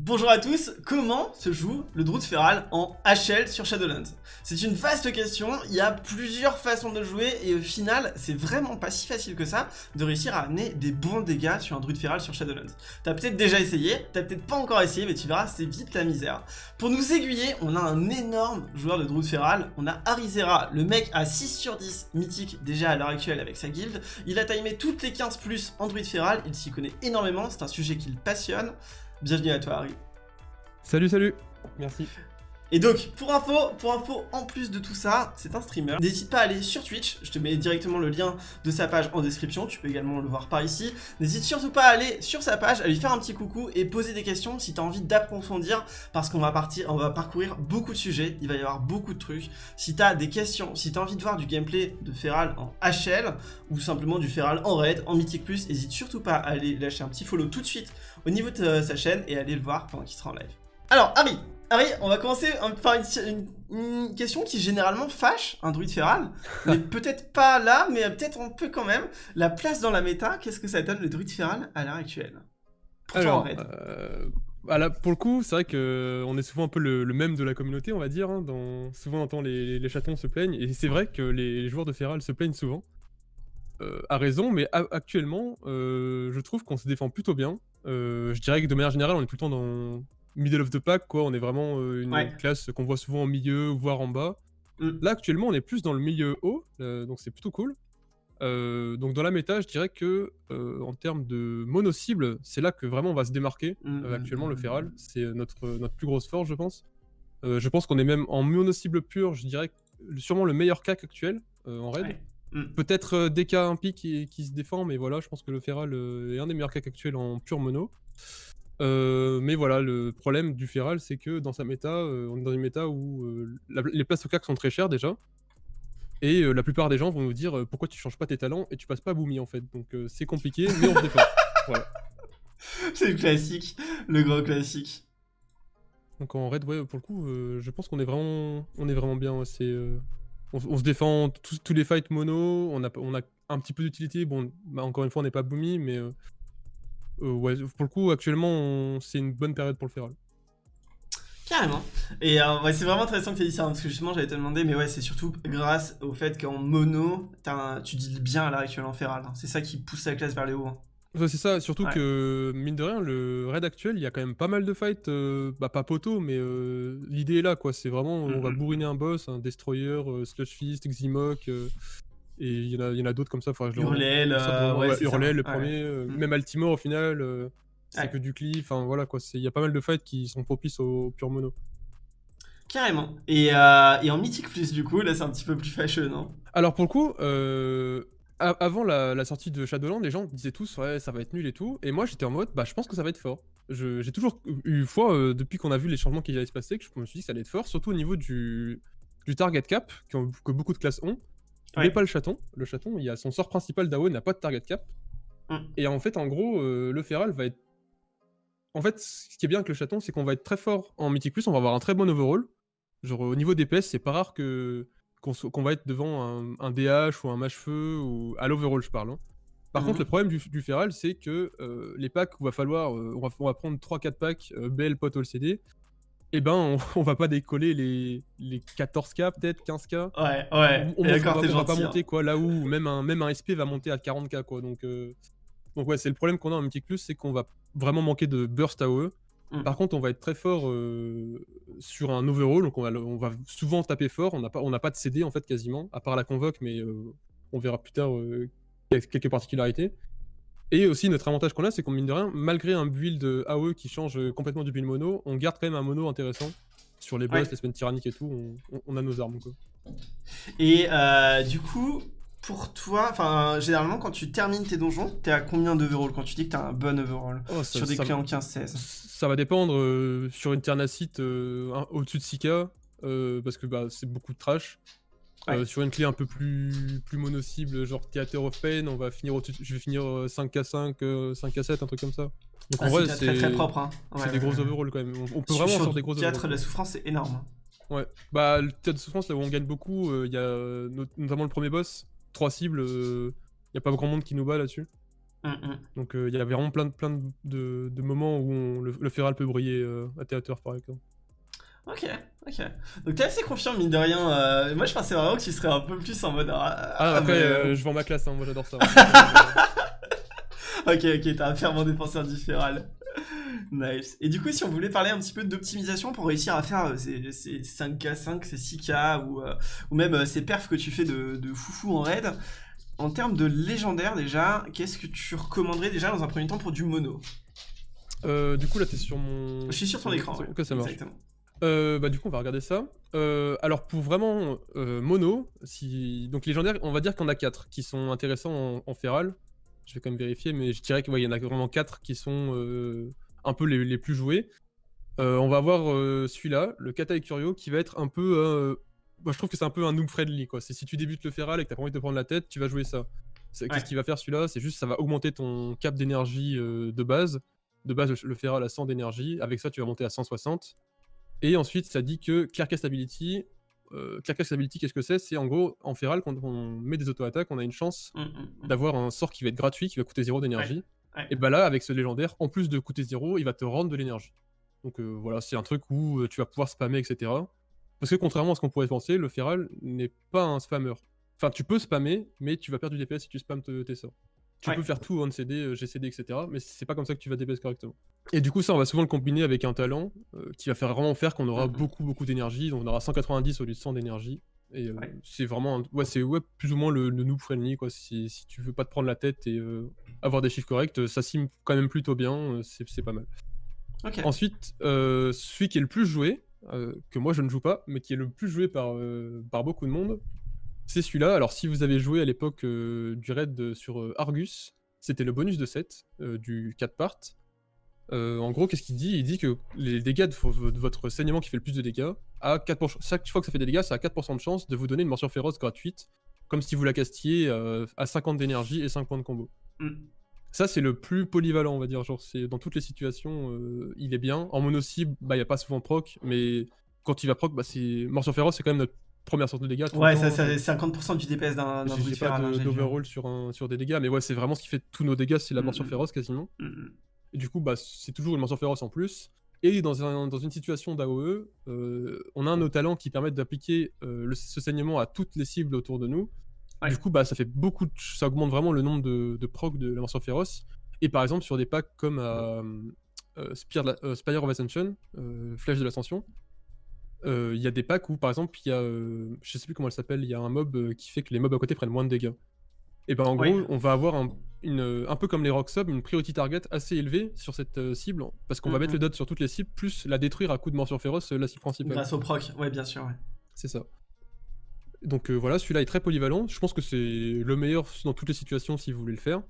Bonjour à tous, comment se joue le Druid Feral en HL sur Shadowlands? C'est une vaste question, il y a plusieurs façons de jouer et au final, c'est vraiment pas si facile que ça de réussir à amener des bons dégâts sur un Druid Feral sur Shadowlands. T'as peut-être déjà essayé, t'as peut-être pas encore essayé, mais tu verras, c'est vite la misère. Pour nous aiguiller, on a un énorme joueur de Druid Feral, on a Arizera, le mec à 6 sur 10 mythique déjà à l'heure actuelle avec sa guilde, il a timé toutes les 15 plus en Druid Feral, il s'y connaît énormément, c'est un sujet qui le passionne. Bienvenue à toi Harry. Salut, salut. Merci. Et donc, pour info, pour info, en plus de tout ça, c'est un streamer. N'hésite pas à aller sur Twitch, je te mets directement le lien de sa page en description, tu peux également le voir par ici. N'hésite surtout pas à aller sur sa page, à lui faire un petit coucou et poser des questions si tu as envie d'approfondir, parce qu'on va partir, on va parcourir beaucoup de sujets, il va y avoir beaucoup de trucs. Si tu as des questions, si tu as envie de voir du gameplay de Feral en HL, ou simplement du Feral en Raid, en Mythic+, n'hésite surtout pas à aller lâcher un petit follow tout de suite au niveau de euh, sa chaîne et aller le voir pendant qu'il sera en live. Alors, Harry, Harry, on va commencer par une, question qui généralement fâche un druide feral, mais peut-être pas là, mais peut-être on peut quand même. La place dans la méta, qu'est-ce que ça donne le druide feral à l'heure actuelle? Pour Alors, euh, pour le coup, c'est vrai qu'on est souvent un peu le, même de la communauté, on va dire. Hein, dans... Souvent, on entend les, les, chatons se plaignent, et c'est vrai que les, joueurs de feral se plaignent souvent. Euh, à raison, mais actuellement, euh, je trouve qu'on se défend plutôt bien. Euh, je dirais que de manière générale, on est tout le temps dans middle of the pack, quoi. On est vraiment une classe qu'on voit souvent en milieu, voire en bas. Mm. Là, actuellement, on est plus dans le milieu haut, donc c'est plutôt cool. Donc dans la méta, je dirais que en termes de mono-cible, c'est là que vraiment on va se démarquer. Mm, mm, actuellement, le Feral, c'est notre, notre plus grosse force, je pense. je pense qu'on est même en mono-cible pure, je dirais sûrement le meilleur CAC actuel en raid. Peut-être DK un pic qui, qui, se défend, mais voilà, je pense que le Feral est un des meilleurs CAC actuels en pure mono. Euh, mais voilà, le problème du Feral, c'est que dans sa méta, euh, on est dans une méta où euh, les places au CAC sont très chères déjà. Et la plupart des gens vont nous dire pourquoi tu changes pas tes talents et tu passes pas Boomy en fait? Donc c'est compliqué, mais on se défend. C'est le classique, le grand classique. Donc en raid, ouais, pour le coup, je pense qu'on est vraiment, on est vraiment bien. On, se défend tous, les fights mono, on a, un petit peu d'utilité. Bon, bah, encore une fois, on n'est pas Boomy, mais euh, ouais, pour le coup, actuellement, c'est une bonne période pour le Feral. Carrément. Et euh, c'est vraiment intéressant que tu aies dit ça, hein, parce que justement, j'allais te demander, mais ouais, c'est surtout grâce au fait qu'en mono, tu dis bien à l'heure actuelle en Feral. Hein. C'est ça qui pousse la classe vers les hauts. Hein. Ouais, c'est ça, surtout que, mine de rien, le raid actuel, il y a quand même pas mal de fights, euh, bah pas poteau, mais l'idée est là, quoi. C'est vraiment, on va bourriner un boss, un destroyer, Slush Fist, Ximok, et il y en a, a d'autres comme ça. Faudra je Hurlel, euh, ouais, le premier. Euh, mm. Même Altimore, au final, euh, c'est que du cliff. Enfin, voilà, quoi. Il y a pas mal de fights qui sont propices au, pure mono. Carrément. Et, et, en Mythic Plus, du coup, là, c'est un petit peu plus fâcheux, non? Alors, pour le coup, avant la, sortie de Shadowland, les gens disaient tous, ouais, ça va être nul et tout. Et moi, j'étais en mode, bah, je pense que ça va être fort. J'ai toujours eu foi, depuis qu'on a vu les changements qui allaient se passer, que je me suis dit que ça allait être fort, surtout au niveau du, du target cap, que beaucoup de classes ont mais pas le chaton. Le chaton, il a son sort principal d'AO n'a pas de target cap. Mm. Et en fait, en gros, euh, le feral va être. En fait, ce qui est bien avec le chaton, c'est qu'on va être très fort en Mythic Plus, on va avoir un très bon overall. Genre, au niveau DPS, c'est pas rare que qu'on va être devant un, DH ou un mâche-feu, ou à l'overall, je parle. Hein. Par contre, mm-hmm. le problème du, du feral, c'est que euh, les packs où va falloir. Euh, on, va, on, va, prendre 3-4 packs BL, pot, all CD eh ben, on, va pas décoller les, les 14K, peut-être 15K. Ouais, ouais. On, va, pas monter, hein. quoi, là où même un, même un SP va monter à 40K, quoi. Donc, euh, donc ouais, c'est le problème qu'on a en Mythic Plus, c'est qu'on va vraiment manquer de burst AOE. Mm. Par contre, on va être très fort euh, sur un overall, donc on va, on va souvent taper fort. On n'a pas, on pas de CD, en fait, quasiment, à part la convoque, mais euh, on verra plus tard quelques particularités. Et aussi, notre avantage qu'on a, c'est qu'on mine de rien, malgré un build AOE qui change complètement du build mono, on garde quand même un mono intéressant. Sur les boss, les semaines tyranniques et tout, on, a nos armes. Quoi. Et euh, du coup, pour toi, enfin, généralement, quand tu termines tes donjons, t'es à combien d'overall? Quand tu dis que t'as un bon overall oh, sur des clés en 15-16 Ça va dépendre. Euh, sur une Ternacite, euh, au-dessus de 6k, parce que bah, c'est beaucoup de trash. Euh, sur une clé un peu plus, plus mono-cible, genre Theater of Pain, on va finir je vais finir 5k5, euh, 5k7, euh, un truc comme ça. Donc en ah, vrai, c'est très, propre. Hein. c'est des gros overalls quand même. On, peut vraiment sur des gros overalls. Le théâtre de la souffrance, c'est énorme. Hein. Ouais, bah le théâtre de souffrance, là où on gagne beaucoup, il y a notamment le premier boss, 3 cibles, il n'y a pas grand monde qui nous bat là-dessus. Mmh, mmh. Donc il y avait vraiment plein de, plein de, de, moments où le, le, Feral peut briller à théâtre par exemple. Ok, ok. Donc t'es assez confiant, mine de rien. Euh, moi, je pensais vraiment que tu serais un peu plus en mode. Ah, ah après, euh, je vends ma classe, hein, moi j'adore ça. ok, ok, t'as un fervent défenseur différent. Nice. Et du coup, si on voulait parler un petit peu d'optimisation pour réussir à faire euh, ces, 5K5, ces 6K ou, ou même ces perfs que tu fais de, de foufou en raid, en termes de légendaire déjà, qu'est-ce que tu recommanderais déjà dans un premier temps pour du mono? Du coup, là, t'es sur mon. Je suis sur ton écran. Ok, ça marche. Exactement. Euh, bah du coup on va regarder ça. Euh, alors pour vraiment euh, mono, si... donc légendaire, on va dire qu'on a 4 qui sont intéressants en, feral. Je vais quand même vérifier, mais je dirais qu'il y en a vraiment 4 qui sont un peu les, plus joués. on va avoir celui-là, le Kata Curio, qui va être un peu... Moi, je trouve que c'est un peu un noob friendly quoi. C'est si tu débutes le feral et que t'as pas envie de te prendre la tête, tu vas jouer ça. Qu'est-ce qu'il va faire celui-là? C'est juste ça va augmenter ton cap d'énergie de base. De base, le feral a 100 d'énergie. Avec ça, tu vas monter à 160. Et ensuite, ça dit que Clearcast Ability, euh, Ability, qu'est-ce que c'est? C'est en gros, en Feral, quand on met des auto-attaques, on a une chance mmh, mmh, mmh. d'avoir un sort qui va être gratuit, qui va coûter 0 d'énergie. Et bah là, avec ce légendaire, en plus de coûter 0, il va te rendre de l'énergie. Donc euh, voilà, c'est un truc où euh, tu vas pouvoir spammer, etc. Parce que contrairement à ce qu'on pourrait penser, le Feral n'est pas un spammer. Enfin, tu peux spammer, mais tu vas perdre du DPS si tu spammes tes sorts. Tu peux faire tout on CD, euh, GCD, etc. Mais c'est pas comme ça que tu vas DPS correctement. Et du coup, ça, on va souvent le combiner avec un talent euh, qui va faire vraiment faire qu'on aura mhm. beaucoup, beaucoup d'énergie. Donc, on aura 190 au lieu de 100 d'énergie. Et euh, c'est vraiment, ouais, c'est ouais, plus ou moins le, noob friendly, quoi. Si, si, tu veux pas te prendre la tête et avoir des chiffres corrects, ça sim quand même plutôt bien. c'est pas mal. Ensuite, celui qui est le plus joué, que moi je ne joue pas, mais qui est le plus joué par, par beaucoup de monde, c'est celui-là. Alors, si vous avez joué à l'époque euh, du raid sur euh, Argus, c'était le bonus de 7 euh, du 4 part. en gros, qu'est-ce qu'il dit? Il dit que les dégâts de, votre saignement qui fait le plus de dégâts, à 4%, chaque fois que ça fait des dégâts, ça a 4% de chance de vous donner une morsure féroce gratuite, comme si vous la castiez à 50 d'énergie et 5 points de combo. Mm. Ça, c'est le plus polyvalent, on va dire. Genre, c'est dans toutes les situations, il est bien. En mono cible, bah, il n'y a pas souvent proc, mais quand il va proc, bah, c'est morsure féroce, c'est quand même notre première sorte de dégâts. Ouais, ça, c'est 50% du DPS d'un pas hein, d'overall sur, sur des dégâts, mais ouais, c'est vraiment ce qui fait tous nos dégâts, c'est la morsure mm, mm. féroce quasiment. Mm, et du coup, bah, c'est toujours une morsure féroce en plus. Et dans, un, dans une situation d'AOE, euh, on a nos talents qui permettent d'appliquer euh, ce saignement à toutes les cibles autour de nous. Du coup, bah, ça fait beaucoup, ça augmente vraiment le nombre de, de proc de la morsure féroce. Et par exemple, sur des packs comme euh, Spire of Ascension, Flèche de l'Ascension, il y a des packs où, par exemple, il y a, je sais plus comment elle s'appelle, il y a un mob qui fait que les mobs à côté prennent moins de dégâts. Et ben en gros, on va avoir un, une, un peu comme les rock subs, une priority target assez élevée sur cette cible, parce qu'on va mettre le dot sur toutes les cibles, plus la détruire à coup de morsure féroce, la cible principale. Grâce au proc, ouais, bien sûr, ouais. C'est ça. Donc voilà, celui-là est très polyvalent. Je pense que c'est le meilleur dans toutes les situations si vous voulez le faire.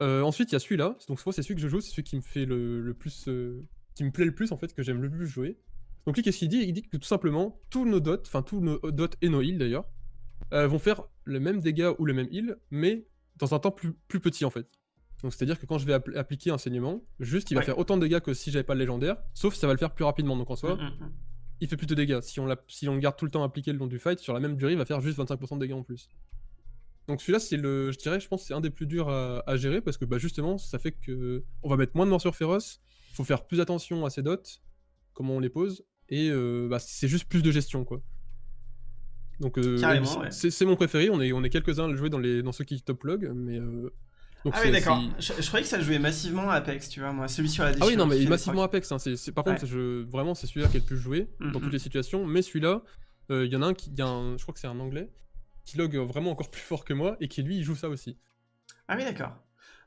ensuite, il y a celui-là. Donc, c'est celui que je joue, c'est celui qui me fait le, le plus. qui me plaît le plus en fait, que j'aime le plus jouer. Donc lui, qu'est-ce qu'il dit? Il dit que tout simplement, tous nos dots, enfin tous nos dots et nos heals d'ailleurs, euh, vont faire le même dégât ou le même heal, mais dans un temps plus, plus petit en fait. Donc c'est-à-dire que quand je vais appliquer un saignement, juste il va faire autant de dégâts que si j'avais pas le légendaire, sauf ça va le faire plus rapidement. Donc en soi, mm, mm, mm. il fait plus de dégâts. Si on, si on le garde tout le temps appliqué le long du fight, sur la même durée, il va faire juste 25% de dégâts en plus. Donc celui-là, c'est le, je dirais, je pense, c'est un des plus durs à, gérer parce que bah, justement, ça fait que on va mettre moins de morsures féroces. Faut faire plus attention à ces dots, comment on les pose, et euh, bah, c'est juste plus de gestion quoi. Donc euh, c'est mon préféré, on est, on est quelques-uns à le jouer dans, les, dans ceux qui top log, mais... Euh, ah oui d'accord, je, croyais que ça jouait massivement Apex, tu vois, moi, celui sur la Ah oui non mais massivement Apex, hein, c'est par contre je, vraiment c'est celui-là qui est le plus joué mm, dans toutes mm. les situations, mais celui-là, il y en a un qui, y a un, je crois que c'est un anglais, qui log vraiment encore plus fort que moi, et qui lui il joue ça aussi. Ah oui d'accord.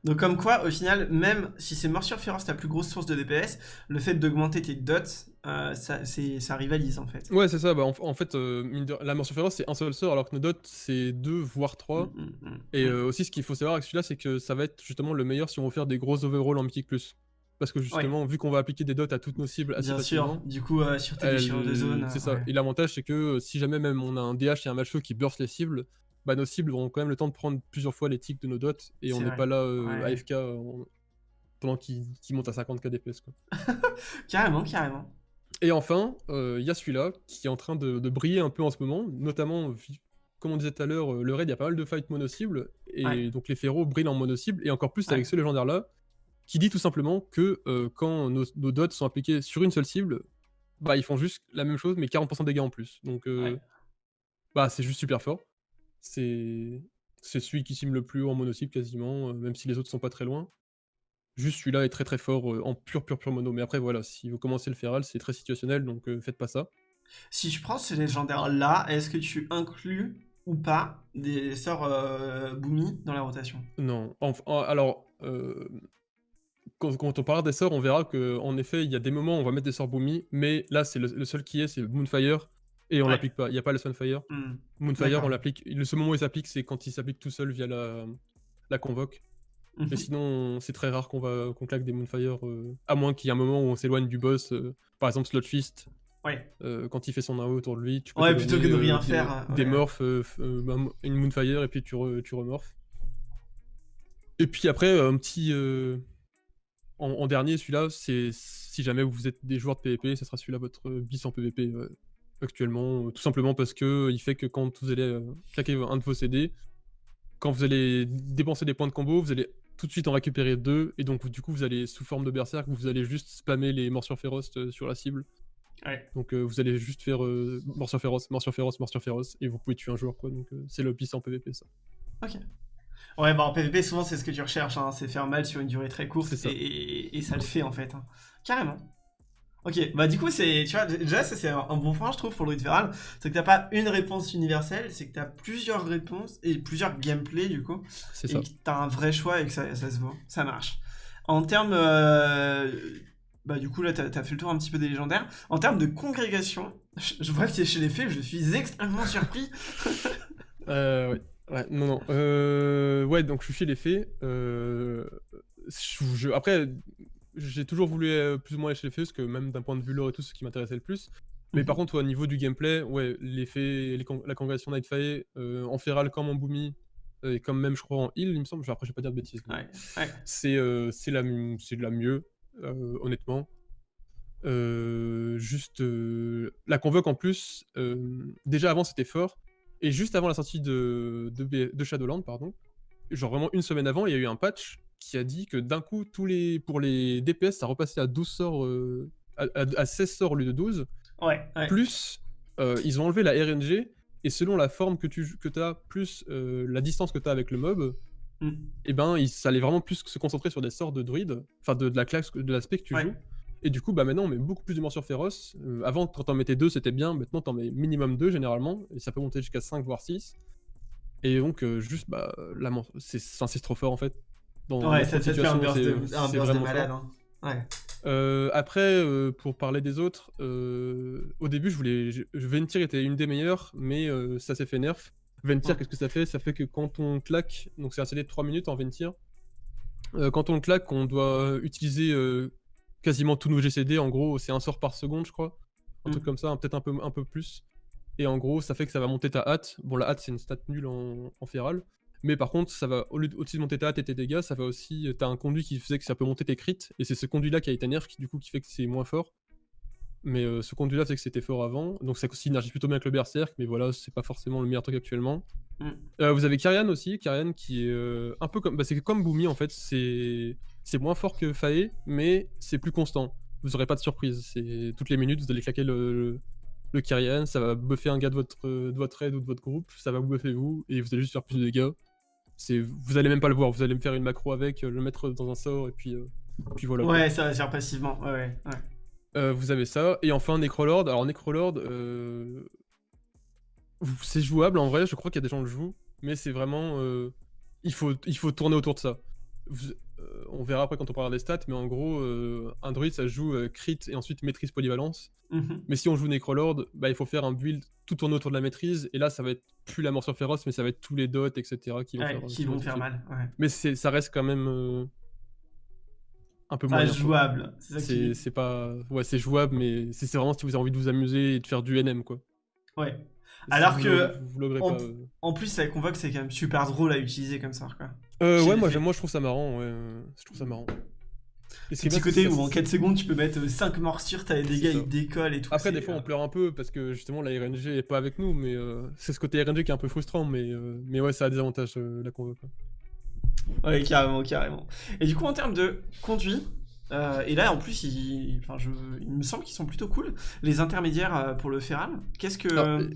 Donc comme quoi, au final, même si c'est morsure féroce ta plus grosse source de DPS, le fait d'augmenter tes dots, euh, ça, ça, rivalise en fait. Ouais, c'est ça. Bah, en, fait, euh, la morsure féroce c'est un seul sort, alors que nos dots c'est deux voire trois. Mm, mm, mm. Et euh, aussi, ce qu'il faut savoir avec celui-là, c'est que ça va être justement le meilleur si on veut faire des gros overalls en mythique plus. Parce que justement, vu qu'on va appliquer des dots à toutes nos cibles assez Bien sûr, du coup, sur tes déchirures de zone. C'est ça. Et l'avantage, c'est que si jamais même on a un DH et un match qui burst les cibles, bah, nos cibles auront quand même le temps de prendre plusieurs fois les ticks de nos dots et on n'est pas là euh, AFK pendant qu'ils montent à 50k DPS. Quoi. carrément, carrément. Et enfin, euh, il y a celui-là qui est en train de, briller un peu en ce moment, notamment, comme on disait tout à l'heure, euh, le raid, il y a pas mal de fights mono-cibles, et donc les féros brillent en mono-cible, et encore plus avec ce légendaire-là, qui dit tout simplement que quand nos, dots sont appliqués sur une seule cible, bah ils font juste la même chose, mais 40% de dégâts en plus. Donc bah c'est juste super fort. C'est celui qui cible le plus haut en mono-cible quasiment, même si les autres sont pas très loin. Juste celui-là est très très fort en pur pur pur mono. Mais après voilà, si vous commencez le feral, c'est très situationnel, donc faites pas ça. Si je prends ces légendaires-là, est-ce que tu inclus ou pas des sorts euh, dans la rotation? Non. alors, euh, quand, on parle des sorts, on verra qu'en effet, il y a des moments où on va mettre des sorts Boomy, mais là, c'est le, seul qui est, c'est Moonfire, et on l'applique pas. Il n'y a pas le Sunfire. Hmm. Moonfire, on l'applique. Le seul moment où il s'applique, c'est quand il s'applique tout seul via la, la convoque. Mais mhm. sinon, c'est très rare qu'on va qu'on claque des Moonfire, euh, à moins qu'il y ait un moment où on s'éloigne du boss. Euh, par exemple, Slotfist, Ouais. Euh, quand il fait son AO autour de lui, tu peux ouais, plutôt que de rien faire. Des, morphs, bah, une Moonfire, et puis tu, tu remorphes. Et puis après, un petit. En, dernier, celui-là, c'est si jamais vous êtes des joueurs de PvP, ça sera celui-là votre bis en PvP actuellement. Tout simplement parce que il fait que quand vous allez claquer un de vos CD, quand vous allez dépenser des points de combo, vous allez tout de suite en récupérer deux, et donc du coup vous allez sous forme de berserk, vous allez juste spammer les morsures féroces euh, sur la cible. Donc euh, vous allez juste faire euh, morsure féroce, morsure féroce, morsure féroce, et vous pouvez tuer un joueur quoi, donc c'est le piste en PvP ça. Ok. Ouais, bah en PvP souvent c'est ce que tu recherches, hein, c'est faire mal sur une durée très courte, Et, ça le fait en fait, hein. carrément. Ok, bah du coup, c'est, tu vois, déjà, ça c'est un, bon point, je trouve, pour le Feral. C'est que t'as pas une réponse universelle, c'est que t'as plusieurs réponses et plusieurs gameplays, du coup. C'est ça. Et que t'as un vrai choix et que ça, ça se voit. Ça marche. En termes. Euh, bah, du coup, là, t'as as fait le tour un petit peu des légendaires. En termes de congrégation, je, vois que t'es chez les fées, je suis extrêmement surpris. euh, ouais. Ouais, non, non. Euh, ouais, donc je suis chez les fées. Euh, je, après, j'ai toujours voulu euh, plus ou moins chez les fées, parce que même d'un point de vue lore et tout, ce qui m'intéressait le plus. Mais par mhm. contre, au niveau du gameplay, ouais, les fées, la congrégation Nightfire, euh, en feral comme en boomy, euh, et comme même, je crois, en heal, il me semble. Après, je vais pas dire de bêtises. Ouais, C'est c'est la, de la mieux, honnêtement. juste la convoque en plus, déjà avant c'était fort, et juste avant la sortie de, de, de Shadowland, pardon, genre vraiment une semaine avant, il y a eu un patch qui a dit que d'un coup, tous les, pour les DPS, ça repassait à 12 sorts, euh, à, 16 sorts au lieu de 12. Ouais, Plus, euh, ils ont enlevé la RNG, et selon la forme que tu que as, plus euh, la distance que tu as avec le mob, mm. et eh ben, il, ça allait vraiment plus se concentrer sur des sorts de druide, enfin de, la classe, de l'aspect que tu joues. Et du coup, bah maintenant, on met beaucoup plus de morsures féroces. avant, quand t'en mettais 2, c'était bien. Maintenant, t'en mets minimum 2 généralement. Et ça peut monter jusqu'à 5, voire 6. Et donc, juste, bah, c'est trop fort en fait ouais, de, malade. Hein. Ouais. Euh, après, euh, pour parler des autres, euh, au début, je voulais. Ventir était une des meilleures, mais ça s'est fait nerf. Ventir, qu'est-ce que ça fait? Ça fait que quand on claque, donc c'est un CD de 3 minutes en Ventir, quand on claque, on doit utiliser quasiment tous nos GCD. En gros, c'est un sort par seconde, je crois. Un truc mm. comme ça, peut-être un peu, un peu plus. Et en gros, ça fait que ça va monter ta hâte. Bon, la hâte, c'est une stat nulle en, en féral. Mais par contre, ça va, au lieu de monter ta hâte et tes dégâts, ça va aussi. T'as un conduit qui faisait que ça peut monter tes crits, et c'est ce conduit-là qui a été nerf, qui du coup qui fait que c'est moins fort. Mais euh, ce conduit-là, c'est que c'était fort avant, donc ça synergise plutôt bien avec le Berserk, mais voilà, c'est pas forcément le meilleur truc actuellement. Mm. Euh, vous avez Kyrian aussi, Kyrian qui est euh, un peu comme. Bah, c'est comme Boomy en fait, c'est moins fort que Fae, mais c'est plus constant. Vous aurez pas de surprise, c'est toutes les minutes, vous allez claquer le, le, Kyrian, ça va buffer un gars de votre, de votre raid ou de votre groupe, ça va vous buffer vous, et vous allez juste faire plus de dégâts vous allez même pas le voir, vous allez me faire une macro avec, euh, le mettre dans un sort et puis, euh, puis voilà. Ouais, ça va faire passivement, ouais, ouais. Euh, vous avez ça, et enfin Necrolord. Alors Necrolord, c'est jouable en vrai, je crois qu'il y a des gens qui le jouent, mais c'est vraiment. il, faut, il faut tourner autour de ça. On verra après quand on parlera des stats, mais en gros, un druide ça joue crit et ensuite maîtrise polyvalence. Mhm. Mais si on joue Necrolord, bah, il faut faire un build tout tourner autour de la maîtrise, et là ça va être plus la morsure féroce, mais ça va être tous les dots, etc. qui vont faire, qui vont faire mal. Mais ça reste quand même euh, un peu moins jouable. C'est pas, ouais, c'est jouable, mais c'est vraiment si vous avez envie de vous amuser et de faire du NM, quoi. Ouais. Alors que, en, plus, ça convoque, c'est quand même super drôle à utiliser comme ça, quoi. Euh, ouais, moi, moi je trouve ça marrant, ouais. Je trouve ça marrant. Et ce petit côté où en 4 secondes tu peux mettre 5 morsures, t'as les dégâts, ils décollent et tout. Après, des fois on pleure un peu parce que justement la RNG est pas avec nous, mais c'est ce côté RNG qui est un peu frustrant, mais, mais ouais, ça a des avantages la convoque. Ouais, carrément, carrément. Et du coup, en termes de conduit, euh, et là, en plus, il, enfin, je, il me semble qu'ils sont plutôt cool. Les intermédiaires euh, pour le Feral, qu'est-ce que...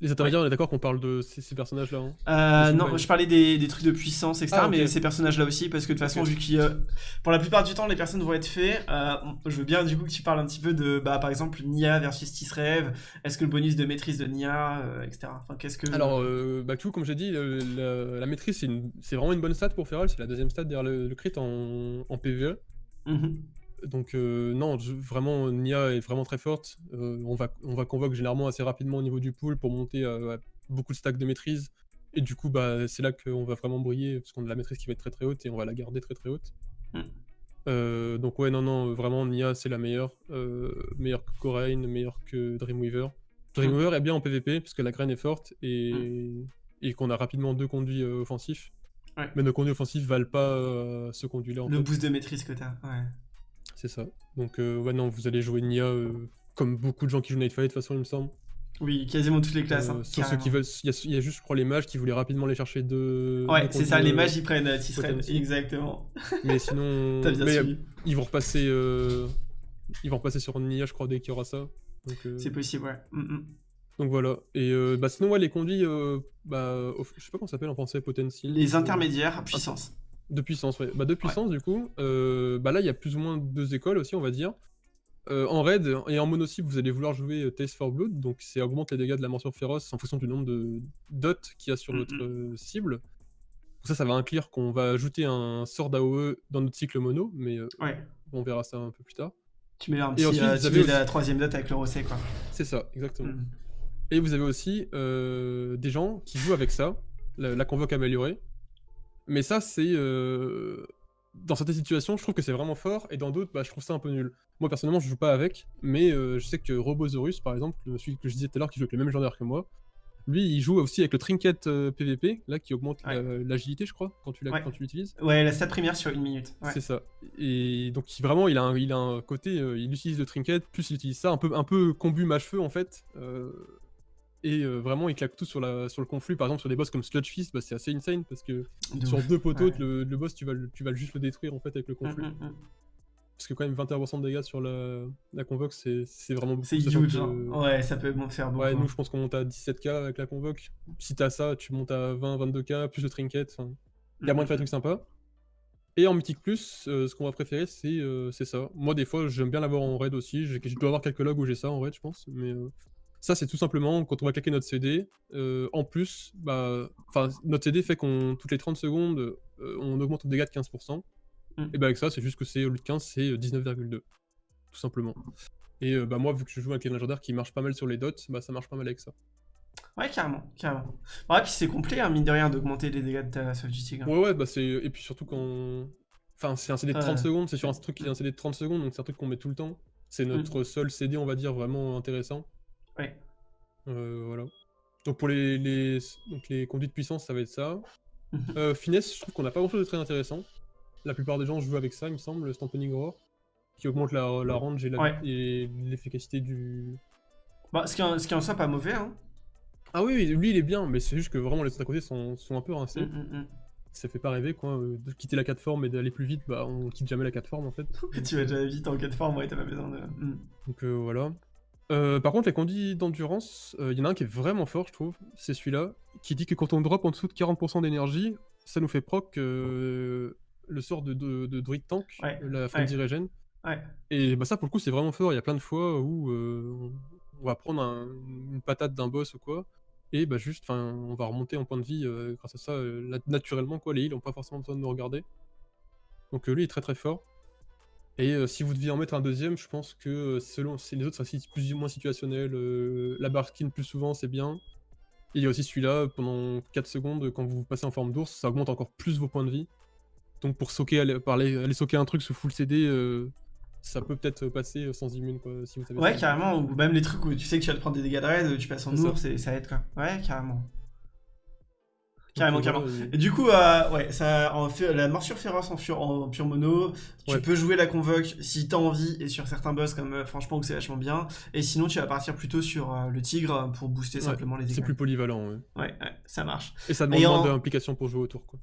les intermédiaires, on est d'accord qu'on parle de ces, personnages-là hein euh, Non, je parlais des, des, trucs de puissance, etc. Ah, mais ces personnages-là aussi, parce que de toute façon, vu que pour la plupart du temps, les personnes vont être faits, je veux bien du coup que tu parles un petit peu de, bah, par exemple, Nia versus Tisrev, est-ce que le bonus de maîtrise de Nia, etc. Enfin, qu'est-ce que... Alors, bah, tout, comme j'ai dit, la, maîtrise, c'est vraiment une bonne stat pour Feral, c'est la deuxième stat derrière le, crit en, en PvE. Mhm. Donc euh, non, vraiment, Nia est vraiment très forte. Euh, on, va, on va convoque généralement assez rapidement au niveau du pool pour monter à, beaucoup de stacks de maîtrise. Et du coup, bah, c'est là qu'on va vraiment briller, parce qu'on a la maîtrise qui va être très très haute et on va la garder très très haute. Mm. Euh, donc ouais, non, non, vraiment, Nia, c'est la meilleure. meilleure que Corain, meilleure que Dreamweaver. Dreamweaver est bien en PvP, parce que la graine est forte et, mm. et qu'on a rapidement deux conduits offensifs. Mais nos conduits offensifs valent pas euh, ce conduit-là. Le boost de maîtrise que t'as, ouais. C'est ça. Donc, euh, ouais, non, vous allez jouer Nia euh, comme beaucoup de gens qui jouent Nightfight, de toute façon, il me semble. Oui, quasiment toutes les classes. Hein, sauf ceux qui veulent. Il y, a juste, je crois, les mages qui voulaient rapidement les chercher de. Ouais, c'est ça, les mages ils prennent Tisrael. Exactement. Mais sinon. Ils vont repasser. Ils vont repasser sur Nia, je crois, dès qu'il y aura ça. C'est possible, ouais. Mm, mm. Donc voilà. Et euh, bah, sinon, ouais, les conduits, euh, bah, je sais pas comment ça s'appelle en français, potency. Les intermédiaires, puissance. De puissance, ouais. Bah, de puissance, du coup. Euh, bah là, il y a plus ou moins deux écoles aussi, on va dire. en raid et en mono vous allez vouloir jouer Taste for Blood, donc c'est augmente les dégâts de la morsure féroce en fonction du nombre de dots qu'il y a sur votre cible. Pour ça, ça va inclure qu'on va ajouter un sort d'AOE dans notre cycle mono, mais on verra ça un peu plus tard. Tu mets un petit, et la troisième dot avec le rosé, quoi. C'est ça, exactement. Mm. Et vous avez aussi euh, des gens qui jouent avec ça, la, convoque améliorée. Mais ça, c'est... Euh, dans certaines situations, je trouve que c'est vraiment fort, et dans d'autres, bah, je trouve ça un peu nul. Moi, personnellement, je joue pas avec, mais euh, je sais que Robosaurus, par exemple, celui que je disais tout à l'heure, qui joue avec le même genre que moi, lui, il joue aussi avec le trinket PVP, là, qui augmente l'agilité, je crois, quand tu l'utilises. Ouais, la stat première sur une minute. C'est ça. Et donc, vraiment, il a un, il a un côté, il utilise le trinket, plus il utilise ça, un peu, un peu combu mâche-feu, en fait. Et euh, vraiment, il claque tout sur, la, sur le conflit. Par exemple, sur des boss comme Sludge Fist, bah, c'est assez insane parce que sur deux poteaux, le, boss, tu vas, tu vas juste le détruire en fait avec le mm, conflit. Mm, mm. Parce que quand même 21% de dégâts sur la, la convoque, c'est vraiment beaucoup. C'est huge, hein. Ouais, ça peut faire beaucoup. Ouais, nous, hein. je pense qu'on monte à 17k avec la convoque. Si t'as ça, tu montes à 20, 22k, plus le trinket. Il y a moins de faire des trucs sympas. Et en Mythic Plus, euh, ce qu'on va préférer, euh, c'est ça. Moi, des fois, j'aime bien l'avoir en raid aussi. Je dois avoir quelques logs où j'ai ça en raid, je pense. Mais ça, c'est tout simplement quand on va claquer notre CD. Euh, en plus, bah, notre CD fait qu'on toutes les 30 secondes, euh, on augmente le dégât de 15%. Mm. Et bah avec ça, c'est juste que c'est au lieu de 15, c'est 19,2. Euh, tout simplement. Et bah moi, vu que je joue avec les légendaires qui marchent pas mal sur les dots, bah ça marche pas mal avec ça. Ouais, carrément, carrément. Ouais, puis c'est complet, hein, mine de rien, d'augmenter les dégâts de ta Soft Tigre. Ouais, ouais, bah c'est... Et puis surtout quand... Enfin, c'est un CD de 30 secondes, c'est sur un truc qui est un CD de 30 secondes, donc c'est un truc qu'on met tout le temps. C'est mm. notre seul CD, on va dire, vraiment intéressant. Ouais. Euh, voilà. Donc pour les, les, donc les conduits de puissance, ça va être ça. Euh, finesse, je trouve qu'on n'a pas grand chose de très intéressant. La plupart des gens jouent avec ça, il me semble, le Stampening Roar, qui augmente la, la range et l'efficacité du. Bah, ce qui, ce qui en soit pas mauvais, hein. Ah oui, lui il est bien, mais c'est juste que vraiment les autres à côté sont, sont un peu rincés. Mm, mm, mm. Ça fait pas rêver quoi, euh, de quitter la 4 forme et d'aller plus vite, bah on quitte jamais la 4 forme en fait. tu vas déjà vite en 4 forme, ouais, t'as pas besoin de. Donc voilà. Euh, par contre, les conduits d'endurance, il euh, y en a un qui est vraiment fort, je trouve. C'est celui-là, qui dit que quand on drop en dessous de 40% d'énergie, ça nous fait proc euh, le sort de, de, druide tank, la Frenzy Regen. Et bah, ça, pour le coup, c'est vraiment fort. Il y a plein de fois où on va prendre une patate d'un boss ou quoi, et bah juste, on va remonter en point de vie grâce à ça, naturellement, quoi. Les heals n'ont pas forcément besoin de nous regarder. Donc lui, il est très très fort. Et euh, si vous deviez en mettre un deuxième, je pense que euh, selon les autres, c'est plus ou moins situationnel. Euh, la barre skin plus souvent, c'est bien. il y a aussi celui-là, pendant 4 secondes, quand vous passez en forme d'ours, ça augmente encore plus vos points de vie. Donc pour aller, aller, socker un truc sous full CD, ça peut peut-être passer sans immune quoi, si vous savez Ouais, carrément, ou même les trucs où tu sais que tu vas te prendre des dégâts de raid, tu passes en ours et ça aide quoi. Ouais, carrément. Carrément, carrément. Et du coup, euh, ouais, ça, en fait, la morsure féroce en, fur- en pure mono, tu Ouais. peux jouer la convoque si t'as envie et sur certains boss comme euh, franchement où c'est vachement bien. Et sinon, tu vas partir plutôt sur euh, le tigre pour booster Ouais, simplement les C'est dégâts. plus polyvalent, ouais. Ouais, ouais, ça marche. Et ça demande moins en- d'implication pour jouer autour, quoi.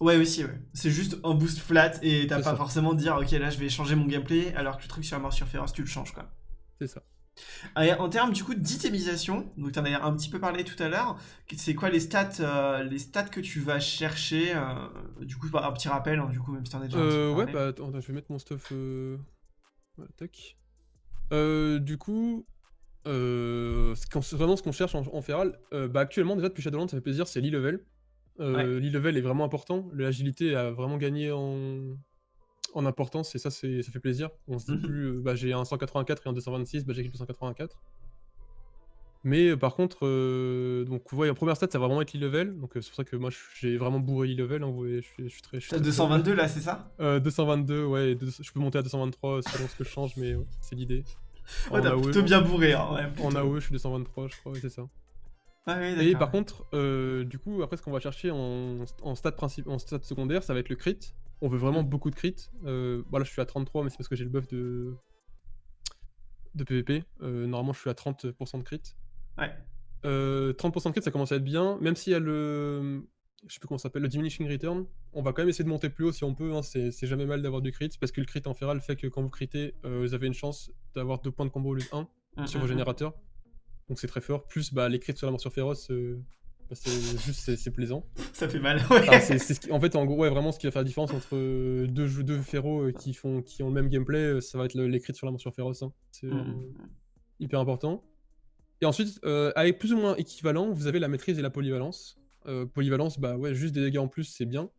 Ouais, aussi, ouais. C'est juste un boost flat et t'as C'est pas ça. forcément de dire, ok, là je vais changer mon gameplay, alors que le truc sur la morsure féroce, tu le changes, quoi. C'est ça. En termes du coup d'itémisation, donc tu en as un petit peu parlé tout à l'heure, c'est quoi les stats, euh, les stats que tu vas chercher euh, Du coup, un petit rappel, hein, du coup, même si t'en as déjà Euh, ouais, bah attends, je vais mettre mon stuff. Euh... Voilà, tac. Du coup, ce qu'on- vraiment ce qu'on cherche en, en feral, bah actuellement déjà depuis Shadowlands, ça fait plaisir, c'est l'e-level. L'e-level est vraiment important, l'agilité a vraiment gagné en, en importance et ça, c'est- ça fait plaisir. On se dit Mhm. plus, bah j'ai un 184 et un 226, bah j'ai le 184. Mais euh, par contre, euh, donc ouais, en première stat, ça va vraiment être l'e-level, donc euh, c'est pour ça que moi j'ai vraiment bourré l'e-level, hein, vous voyez, je suis, je suis très... je suis T'as très- 222 là, c'est ça? Euh, 222, ouais, deux- je peux monter à 223 selon ce que je change, mais ouais, c'est l'idée. Ouais, t'as AOE, plutôt bien bourré, hein, ouais. En. AOE, je suis 223, je crois, c'est ça. Ah oui, Et par contre, du coup, après, ce qu'on va chercher en, en stade secondaire, ça va être le crit. On veut vraiment Mm. beaucoup de crit. Euh, voilà, je suis à 33, mais c'est parce que j'ai le buff de, de PvP. Euh, normalement, je suis à 30% de crit. Ouais. Euh, 30% de crit, ça commence à être bien. Même s'il y a le. Je sais plus comment ça s'appelle, le diminishing return. On va quand même essayer de monter plus haut si on peut. hein, C'est jamais mal d'avoir du crit. Parce que le crit en feral fait que quand vous critez, euh, vous avez une chance d'avoir 2 points de combo au lieu de 1 Mm, sur mm, vos générateurs. Donc c'est très fort. Plus bah, les crits sur la morsure féroce, euh, bah, c'est juste c'est- plaisant. Ça fait mal, ouais. Ce qui- en fait, en gros, ouais, vraiment, ce qui va faire la différence entre euh, deux, jeux- deux féros euh, qui, font, qui ont le même gameplay, euh, ça va être crits sur la morsure féroce. hein. C'est Mm, euh, mm. hyper important. Et ensuite, euh, avec plus ou moins équivalent, vous avez la maîtrise et la polyvalence. Euh, polyvalence, bah ouais, juste des dégâts en plus, c'est bien.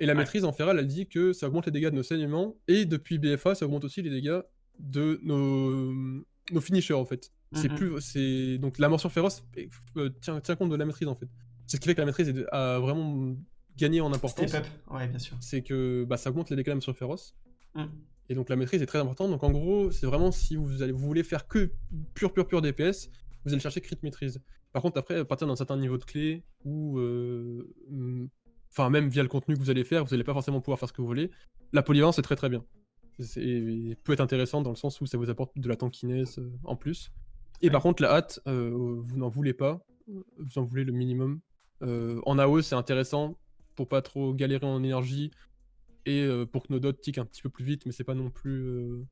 Et la Ouais. maîtrise en feral, elle dit que ça augmente les dégâts de nos saignements, et depuis BFA, ça augmente aussi les dégâts de nos, nos finishers, en fait. C'est Mhm. plus, c'est donc la morsure féroce euh, tient, tient compte de la maîtrise, en fait. C'est ce qui fait que la maîtrise a vraiment gagné en importance. Step up, ouais, bien sûr. C'est que bah, ça augmente les dégâts de la morsure féroce. Mm. Et donc la maîtrise est très importante. Donc en gros, c'est vraiment si vous, allez, vous voulez faire que pur, pur, pur DPS, vous allez chercher crit maîtrise. Par contre, après, à partir d'un certain niveau de clé, ou euh, hum, enfin même via le contenu que vous allez faire, vous n'allez pas forcément pouvoir faire ce que vous voulez. La polyvalence est très très bien. C'est peut être intéressant dans le sens où ça vous apporte de la tankiness euh, en plus. Et par contre, la hâte, euh, vous n'en voulez pas. Vous en voulez le minimum. Euh, en AOE, c'est intéressant pour pas trop galérer en énergie et euh, pour que nos dots tiquent un petit peu plus vite, mais c'est pas non plus. euh,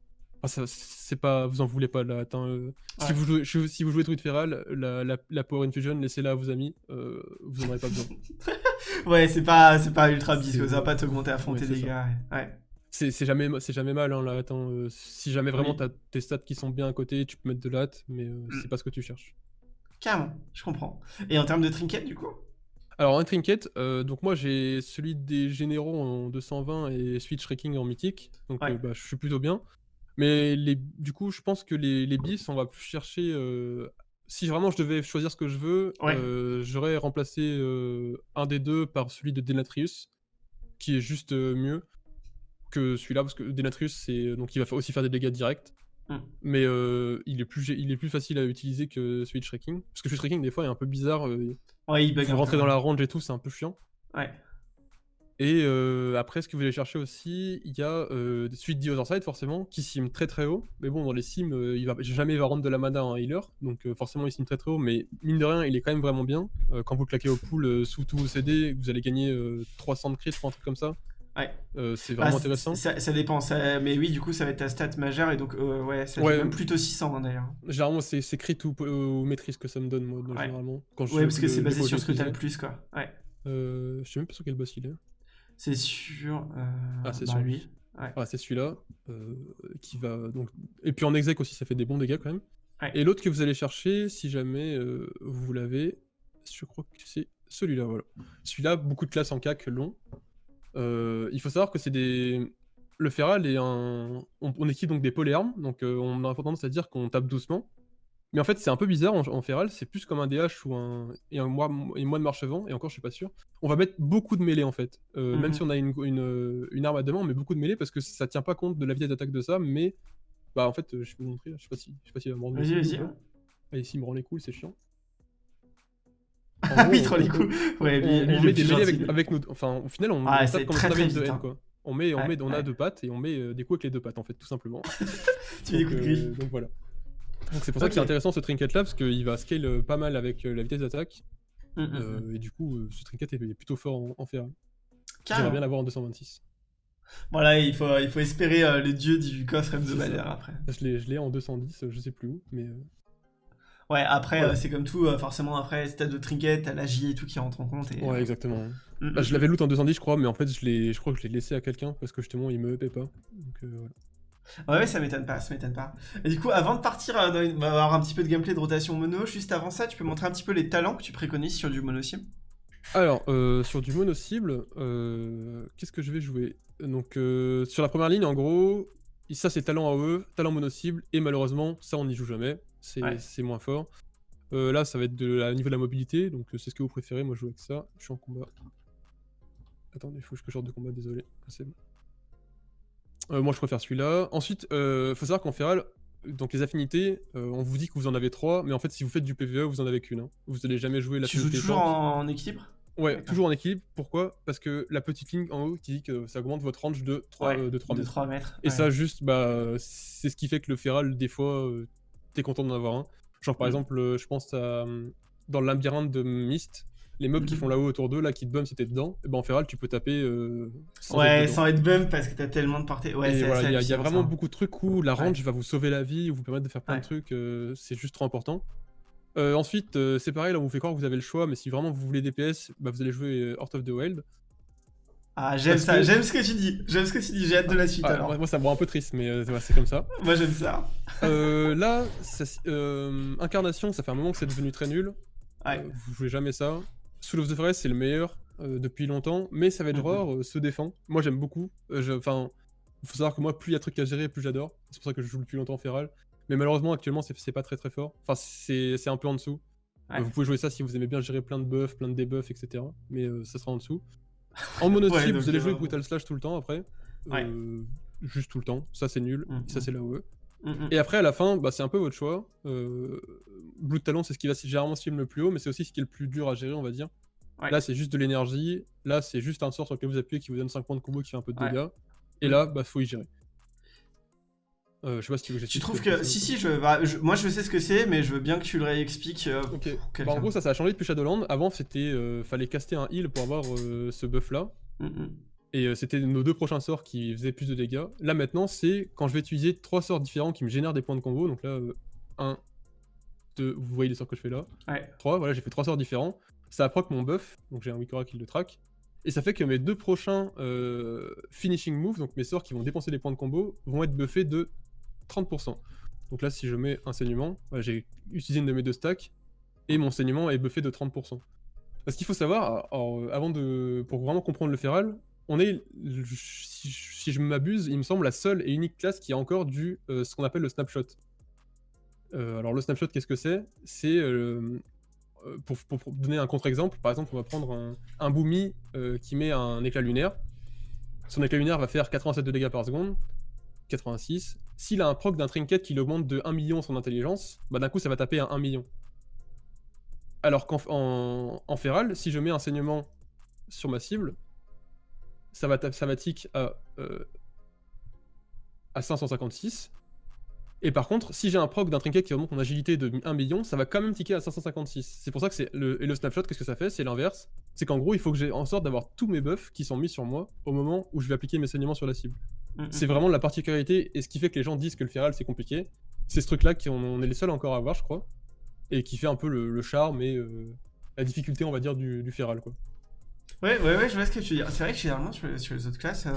enfin, ça- c'est pas, vous en voulez pas attends, euh, Ouais. si, vous jouez, si vous jouez Druid Feral, la, la, la Power Infusion, laissez-la à vos amis, euh, vous en aurez pas besoin. Ouais, c'est pas, c'est pas ultra bisque, ça va pas t'augmenter à fond Ouais, tes dégâts. Ouais. C'est jamais, c'est jamais mal, hein, là. Attends, euh, si jamais vraiment Oui. t'as tes stats qui sont bien à côté, tu peux mettre de la hâte, mais euh, Mm. c'est pas ce que tu cherches. Carrément, je comprends. Et en termes de trinket, du coup? Alors, un trinket, euh, donc moi j'ai celui des généraux en 220 et Switch Wrecking en mythique, donc Ouais. bah, je suis plutôt bien. Mais les, du coup, je pense que les, les bis, on va plus chercher. si vraiment je devais choisir ce que je veux, Ouais. j'aurais remplacé un des deux par celui de Denatrius, qui est juste mieux que celui-là, parce que Denatrius, c'est donc il va fa- aussi faire des dégâts directs. Mm. Mais euh, il, est plus, il est plus facile à utiliser que Switch Wrecking. Parce que Switch Wrecking, des fois, est un peu bizarre. euh, Ouais, il bug faut rentrer dans la range et tout, c'est un peu chiant. Ouais. Et euh, après, ce que vous allez chercher aussi, il y a euh, suite The Other Side, forcément, qui sim très très haut. Mais bon, dans les sims, euh, il va jamais il va rendre de la mana à un healer, donc euh, forcément il sim très très haut. Mais mine de rien, il est quand même vraiment bien. Euh, quand vous claquez au pool euh, sous tous vos CD, vous allez gagner euh, 300 de crit, un truc comme ça. Ouais. Euh, c'est Bah, vraiment c- intéressant. Ça, ça dépend, ça- mais oui, du coup, ça va être ta stat majeure et donc, euh, ouais, ça Ouais. même plutôt 600 hein, d'ailleurs. Généralement, c'est crit ou, ou maîtrise que ça me donne, moi, donc, Ouais. généralement. Quand je Ouais, parce que c'est basé sur ce que t'as le plus, quoi. Ouais. Euh, je sais même pas sur quel boss il est. C'est sur. euh, Ah, c'est bah, sur lui. Ouais. Ah, c'est celui-là. euh, qui va donc. Et puis en exec aussi, ça fait des bons dégâts quand même. Et l'autre que vous allez chercher, si jamais euh, vous l'avez, je crois que c'est celui-là, voilà. Celui-là, beaucoup de classes en CAC long. Euh, il faut savoir que c'est des. Le Feral est un. On, on équipe donc des polyarmes, donc euh, on a tendance à dire qu'on tape doucement. Mais en fait, c'est un peu bizarre en, en Feral, c'est plus comme un DH ou un. Et un moi, et moi de marche avant, et encore, je suis pas sûr. On va mettre beaucoup de mêlée en fait. Euh, Même Mhm. si on a une, une, une arme à deux mains, on met beaucoup de mêlée parce que ça tient pas compte de la vitesse d'attaque de ça, mais. Bah en fait, je peux vous montrer, je sais pas si, je sais pas s'il va me Vas-y, vas-y. Ah, me rend les couilles, c'est chiant. Ah oui, trop les coups. Ouais, lui, on, lui, on le met des mêlées avec, avec nos. Enfin, au final, on, Ah, on c'est tape comme très, on avait très une de haine, hein. quoi. On, met, on, Ouais, met, on a ouais. deux pattes et on met euh, des coups avec les deux pattes, en fait, tout simplement. Tu des donc, coups de euh, donc voilà. Donc c'est pour ça que c'est intéressant ce trinket là, parce qu'il va scale euh, pas mal avec euh, la vitesse d'attaque. Mm, mm, mm. euh, et du coup, ce trinket est, plutôt fort en, en feral. J'aimerais Carrément. bien l'avoir en 226. Voilà, il faut, il faut espérer euh, les dieux du coffre hebdomadaire après. Je l'ai en 210, euh, je sais plus où, mais. Euh, Ouais, après, Voilà. euh, c'est comme tout, euh, forcément, après, si t'as de trinket, t'as la J et tout qui rentre en compte. Et, Ouais, exactement. Mm, Bah, mm, je l'avais loot en 210, je crois, mais en fait, je, l'ai- je crois que je l'ai laissé à quelqu'un parce que justement, il me upait pas. Donc euh, voilà. Ouais, ouais, ça m'étonne pas, ça m'étonne pas. Et du coup, avant de partir, euh, on va avoir un petit peu de gameplay de rotation mono. Juste avant ça, tu peux montrer un petit peu les talents que tu préconises sur du mono sim Alors, euh, sur du mono cible, euh, qu'est-ce que je vais jouer? Donc, euh, sur la première ligne, en gros, ça c'est talent AOE, talent mono cible, et malheureusement, ça on n'y joue jamais, c'est Ouais. moins fort. Euh, là, ça va être de la, au niveau de la mobilité, donc euh, c'est ce que vous préférez. Moi, je joue avec ça. Je suis en combat. Attendez, il faut que je sorte de combat, désolé. Ah, C'est bon. Euh, moi, je préfère celui-là. Ensuite, euh, faut savoir qu'en Feral, donc les affinités, euh, on vous dit que vous en avez trois, mais en fait, si vous faites du PvE, vous en avez qu'une. hein. Vous allez jamais jouer Tu joues toujours en, en équilibre Ouais, toujours en équilibre. Pourquoi? Parce que la petite ligne en haut qui dit que ça augmente votre range de 3, Ouais, euh, de 3 De mètres. 3 mètres. Et ouais. ça, juste, bah, c'est ce qui fait que le feral, des fois, euh, t'es content d'en avoir un. Genre, par Mhm. exemple, euh, je pense à. euh, Dans le labyrinthe de Myst, les mobs qui Mhm. font là-haut autour d'eux, là, qui te bum si t'es dedans, et ben en feral, tu peux taper euh, sans Ouais, être sans être bump parce que t'as tellement de portée. Ouais, c'est voilà, il y, a- il y a vraiment ça. beaucoup de trucs où la Ouais. range va vous sauver la vie, ou vous permettre de faire plein Ouais. de trucs, euh, c'est juste trop important. Euh, ensuite, c'est pareil, là on vous fait croire que vous avez le choix, mais si vraiment vous voulez DPS, bah, vous allez jouer Heart of the Wild. Ah, j'aime ça, que- j'aime ce que tu dis. J'aime ce que tu dis, j'ai hâte de la suite Ah, alors. moi, moi, ça me rend un peu triste, mais euh, c'est comme ça. Moi j'aime ça. Euh, là, ça euh, Incarnation, ça fait un moment que c'est devenu très nul. Ouais. Vous jouez jamais ça. Soul of the Forest, c'est le meilleur depuis longtemps, mais Savage Mhm. Roar euh, se défend. Moi, j'aime beaucoup. Enfin, il faut savoir que moi, plus il y a de trucs à gérer, plus j'adore. C'est pour ça que je joue depuis longtemps en Feral. Mais malheureusement, actuellement, c'est pas très très fort. Enfin, c'est c'est un peu en dessous. Ouais. Vous pouvez jouer ça si vous aimez bien gérer plein de buffs, plein de debuffs, etc. Mais ça sera en dessous. En mono Ouais, cible, donc, vous allez jouer Brutal Slash tout le temps après. Ouais. Euh, Juste tout le temps. Ça, c'est nul. Mhm. Ça, c'est la OE. Mm, mm. Et après, à la fin, bah, c'est un peu votre choix. Euh, Blue Talon, c'est ce qui va généralement stream le plus haut, mais c'est aussi ce qui est le plus dur à gérer, on va dire. Ouais. Là, c'est juste de l'énergie. Là, c'est juste un sort sur lequel vous appuyez qui vous donne 5 points de combo qui fait un peu de Ouais. dégâts. Et là, bah, faut y gérer. Euh, je sais pas si tu veux que Tu trouves que Si, si, je... bah, je- moi je sais ce que c'est, mais je veux bien que tu le réexpliques. euh, Ok. pour Bah, en gros, ça, ça a changé depuis Shadowland. Avant, c'était. euh, fallait caster un heal pour avoir euh, ce buff là. Mm, mm. Et c'était nos deux prochains sorts qui faisaient plus de dégâts. Là maintenant, c'est quand je vais utiliser trois sorts différents qui me génèrent des points de combo. Donc là, 1, 2, vous voyez les sorts que je fais là. Ouais. 3, voilà, j'ai fait trois sorts différents. Ça proc mon buff, donc j'ai un Wikora qui le track. Et ça fait que mes deux prochains finishing moves, donc mes sorts qui vont dépenser des points de combo, vont être buffés de 30%. Donc là, si je mets un saignement, j'ai utilisé une de mes deux stacks, et mon saignement est buffé de 30%. Parce qu'il faut savoir, euh, avant de, pour vraiment comprendre le feral, on est, si, je m'abuse, il me semble la seule et unique classe qui a encore du euh, ce qu'on appelle le snapshot. Euh, alors le snapshot, qu'est-ce que c'est? C'est pour, donner un contre-exemple, par exemple, on va prendre un, Boomy qui met un éclat lunaire. Son éclat lunaire va faire 87 de dégâts par seconde, 86. S'il a un proc d'un trinket qui l'augmente de 1 million son intelligence, bah d'un coup ça va taper à 1 million. Alors qu'en en, feral, si je mets un saignement sur ma cible, ça va, ça tick à, euh, à 556. Et par contre, si j'ai un proc d'un trinket qui augmente mon agilité de 1 million, ça va quand même ticker à 556. C'est pour ça que c'est le, et le snapshot, qu'est-ce que ça fait? C'est l'inverse. C'est qu'en gros, il faut que j'ai en sorte d'avoir tous mes buffs qui sont mis sur moi au moment où je vais appliquer mes saignements sur la cible. Mm, mm. C'est vraiment la particularité et ce qui fait que les gens disent que le feral c'est compliqué. C'est ce truc-là qu'on on est les seuls encore à avoir, je crois, et qui fait un peu le, le charme et euh, la difficulté, on va dire, du, du feral, quoi. Ouais, ouais, ouais, je vois ce que tu veux dire. C'est vrai que généralement, sur, les- sur les autres classes, euh,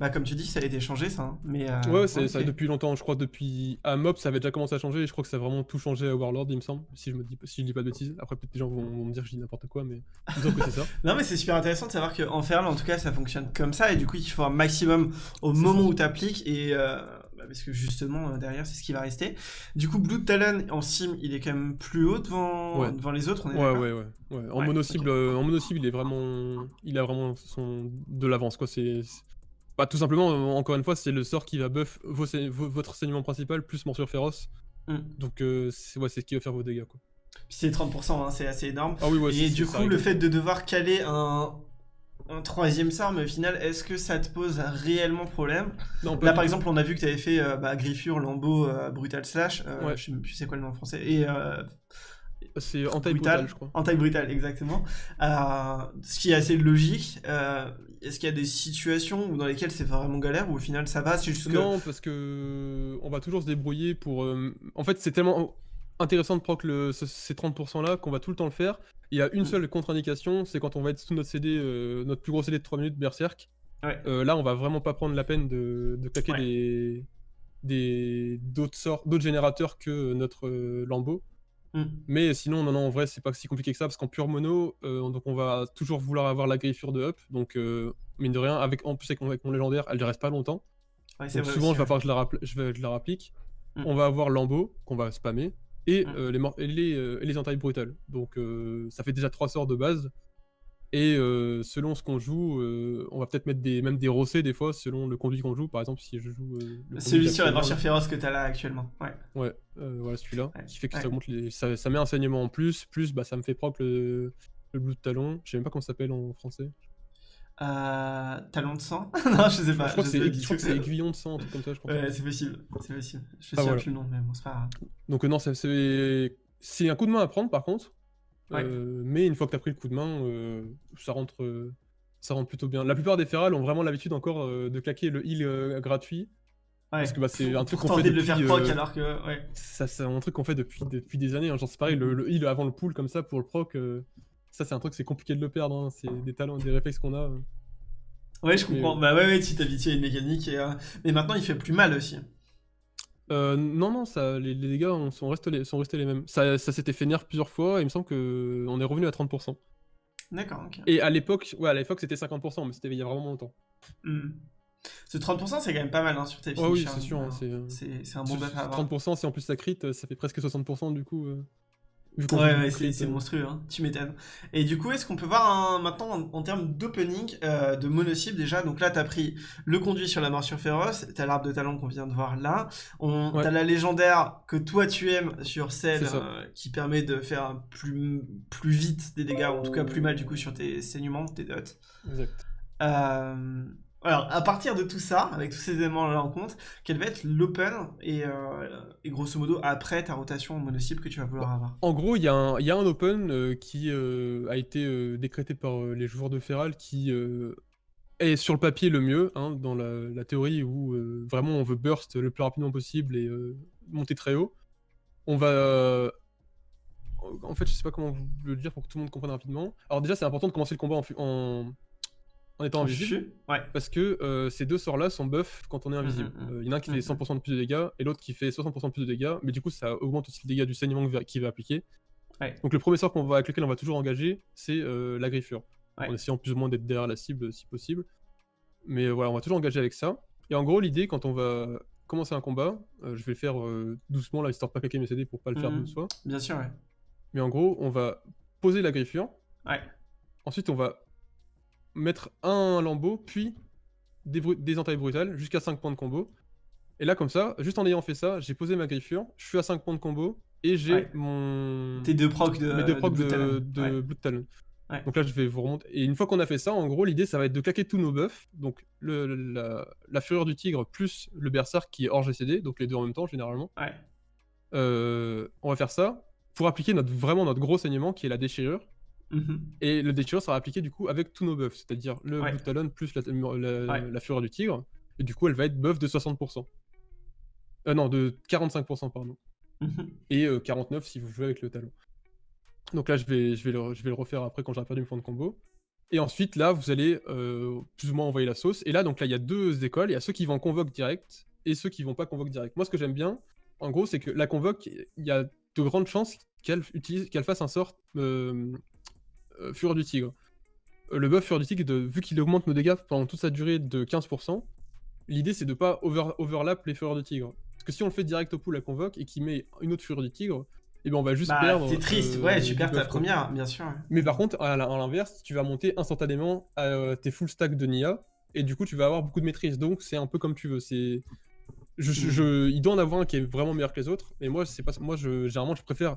bah, comme tu dis, ça a été changé, ça. hein. Mais, euh, Ouais, c'est ok. ça depuis longtemps, je crois depuis à Mob ça avait déjà commencé à changer et je crois que ça a vraiment tout changé à Warlord, il me semble, si je me dis si je dis pas de bêtises. Après peut-être des gens vont, vont me dire que je dis n'importe quoi mais il me semble que c'est ça. Non, mais c'est super intéressant de savoir qu'en Feral, en tout cas, ça fonctionne comme ça. Et du coup, il faut un maximum au C'est moment ça. où tu appliques. Et euh, parce que justement, euh, derrière, c'est ce qui va rester. Du coup, Blue Talon en sim, il est quand même plus haut devant, Ouais. devant les autres. On est Ouais, ouais, ouais, ouais. En Ouais, mono ok. cible, euh, en mono cible, il est vraiment, il a vraiment son de l'avance quoi. C'est, bah, tout simplement, euh, encore une fois, c'est le sort qui va buff vos, votre saignement principal plus morsure féroce. Mm. Donc euh, c'est ouais, ce qui va faire vos dégâts quoi. c'est 30%, hein, c'est assez énorme. Ah oui, ouais, Et du coup, le fait de devoir caler un, un troisième sort, mais au final, est-ce que ça te pose réellement problème Non, Là, par exemple, on a vu que tu avais fait euh, bah, Griffure, Lambeau, euh, Brutal Slash. euh, Ouais. Je sais même plus c'est quoi le nom en français. Et euh, c'est en taille Brutal, brutale, je crois. En taille brutale, exactement. Ce qui est assez logique. Est-ce qu'il y a des situations où, dans lesquelles c'est vraiment galère ou au final ça va C'est juste que. Non, parce que on va toujours se débrouiller pour. En fait, c'est tellement intéressant de proc le... ce- ces 30% là qu'on va tout le temps le faire. Il y a une Mm. seule contre-indication, c'est quand on va être sous notre CD, euh, notre plus gros CD de 3 minutes Berserk. Ouais. Euh, là, on va vraiment pas prendre la peine de, de claquer Ouais. des des d'autres sorts, d'autres générateurs que notre euh, Lambeau. Hmm. Mais sinon, non, non, en vrai, c'est pas si compliqué que ça, parce qu'en pure mono, euh, donc on va toujours vouloir avoir la griffure de up. Donc, mine de rien, avec, en plus avec mon, avec mon légendaire, elle ne reste pas longtemps. Ouais, Donc souvent, aussi, je vais ouais. falloir que je la, rappel- je vais- je la rapplique. Mm. On va avoir Lambeau, qu'on va spammer, et, Mm. euh, les, mor- et, les, euh, et les entailles brutales. Donc euh, ça fait déjà trois sorts de base. Et euh, selon ce qu'on joue, euh, on va peut-être mettre des, même des rossés des fois, selon le conduit qu'on joue. Par exemple, si je joue. euh, le Celui sur la actuellement, marche féroce que t'as là actuellement. Ouais. Ouais, euh, voilà celui-là, Ouais, qui fait que ouais. ça, augmente les, ça, ça met un enseignement en plus, plus bah, ça me fait propre le, le blue de talon. Je sais même pas comment ça s'appelle en français. Euh, talon de sang Non, je sais pas. je crois que c'est aiguillon de sang, un truc comme ça, je crois. Ouais, c'est possible. C'est possible. Je sais Ah, voilà. plus le nom, mais bon, c'est pas grave. Donc euh, non, c'est un coup de main à prendre par contre. Ouais. Euh, mais une fois que tu as pris le coup de main, euh, ça rentre ça rentre plutôt bien. La plupart des ferrales ont vraiment l'habitude encore de claquer le heal gratuit. Ouais. Parce que, bah, c'est un truc qu'on fait de le faire depuis, proc alors que. Ouais. Ça c'est un truc qu'on fait depuis, depuis des années. hein. Genre c'est pareil, le, le heal avant le pull comme ça pour le proc, ça c'est un truc c'est compliqué de le perdre. hein. C'est des talents, des réflexes qu'on a. euh. Ouais, je comprends. euh, Bah ouais, ouais, tu t'habitues à une mécanique. Et, euh, Mais maintenant, il fait plus mal aussi. Euh, non, non, ça, les, les dégâts ont- sont, restés les, sont restés les mêmes. Ça, ça s'était fait nerf plusieurs fois et il me semble qu'on est revenu à 30%. D'accord, ok. Et à l'époque, ouais, à l'époque c'était 50%, mais c'était il y a vraiment longtemps. Hmm. Ce 30%, c'est quand même pas mal hein, sur tes Oh oui, c'est sûr. hein, c'est, un bon buff à avoir. 30%, si en plus ça crit, ça fait presque 60% du coup. euh, Ouais, ouais, c'est monstrueux, hein. tu m'étonnes. Et du coup, est-ce qu'on peut voir un- maintenant en, en termes d'opening, euh, de mono-cible déjà? Donc là, t'as pris le conduit sur la morsure féroce, t'as l'arbre de talent qu'on vient de voir là, on, Ouais. t'as la légendaire que toi tu aimes sur celle euh, qui permet de faire plus, plus vite des dégâts, ou en tout cas plus mal du coup sur tes saignements, tes dots. Exact. Euh, alors, à partir de tout ça, avec tous ces éléments-là en compte, quel va être l'open et, euh, et grosso modo après ta rotation en mono-cible que tu vas vouloir avoir? En gros, il y, a un- open euh, qui euh, a été décrété par les joueurs de Feral qui est sur le papier le mieux, hein, dans la, théorie où vraiment on veut burst le plus rapidement possible et monter très haut. On va. en fait, je sais pas comment vous le dire pour que tout le monde comprenne rapidement. Alors, déjà, c'est important de commencer le combat en, en étant invisible. Ouais. Parce que euh, ces deux sorts-là sont buff quand on est invisible. Mhm, mhm. Euh, Il y en a un qui fait Mhm. 100% de plus de dégâts et l'autre qui fait 60% de plus de dégâts, mais du coup ça augmente aussi le dégât du saignement va- qu'il va appliquer. Ouais. Donc le premier sort qu'on va, avec lequel on va toujours engager, c'est euh, la griffure. Ouais. En essayant plus ou moins d'être derrière la cible si possible. Mais voilà, on va toujours engager avec ça. Et en gros, l'idée quand on va commencer un combat, je vais le faire doucement là, histoire de pas claquer mes CD pour pas le faire de soi. Bien sûr, ouais. Mais en gros, on va poser la griffure. Ouais. Ensuite, on va mettre un lambeau, puis des, des entailles brutales, jusqu'à 5 points de combo. Et là, comme ça, juste en ayant fait ça, j'ai posé ma griffure, je suis à 5 points de combo, et j'ai Ouais. mon... Tes deux procs de. mes deux procs Blue de, de Ouais. Blood Talon. Ouais. Donc là, je vais vous remonter. Et une fois qu'on a fait ça, en gros, l'idée, ça va être de claquer tous nos buffs. Donc le, la, la fureur du tigre plus le berserk qui est hors GCD, donc les deux en même temps, généralement. Ouais. Euh, on va faire ça pour appliquer notre, vraiment notre gros saignement qui est la déchirure. Mhm. Et le déchirure sera appliqué du coup avec tous nos buffs, c'est-à-dire le Ouais. Talon plus la, la, Ouais. la fureur du tigre. Et du coup, elle va être buff de 60%. Euh, non, de 45%, pardon. Mhm. Et euh, 49 si vous jouez avec le talon. Donc là, je vais, je vais, le, je vais le refaire après quand j'aurai perdu mes points de combo. Et ensuite, là, vous allez euh, plus ou moins envoyer la sauce. Et là, donc là, il y a deux écoles. Il y a ceux qui vont convoque direct et ceux qui vont pas convoque direct. Moi, ce que j'aime bien, en gros, c'est que la convoque, il y a de grandes chances qu'elle utilise, qu'elle fasse un sort euh, euh, Fureur du Tigre. Euh, Le buff Fureur du Tigre, de, vu qu'il augmente nos dégâts pendant toute sa durée de 15%, l'idée c'est de pas over, overlap les Fureurs du Tigre. Parce que si on le fait direct au pool à convoque et qu'il met une autre Fureur du Tigre, et ben on va juste Bah, perdre. t'es triste, euh, ouais, tu perds ta première, bien sûr. Mais par contre, à l'inverse, tu vas monter instantanément à euh, tes full stack de Nia, et du coup, tu vas avoir beaucoup de maîtrise. Donc, c'est un peu comme tu veux. C'est, je, je- je- il doit en avoir un qui est vraiment meilleur que les autres. Mais moi, c'est pas, moi, je, généralement, je préfère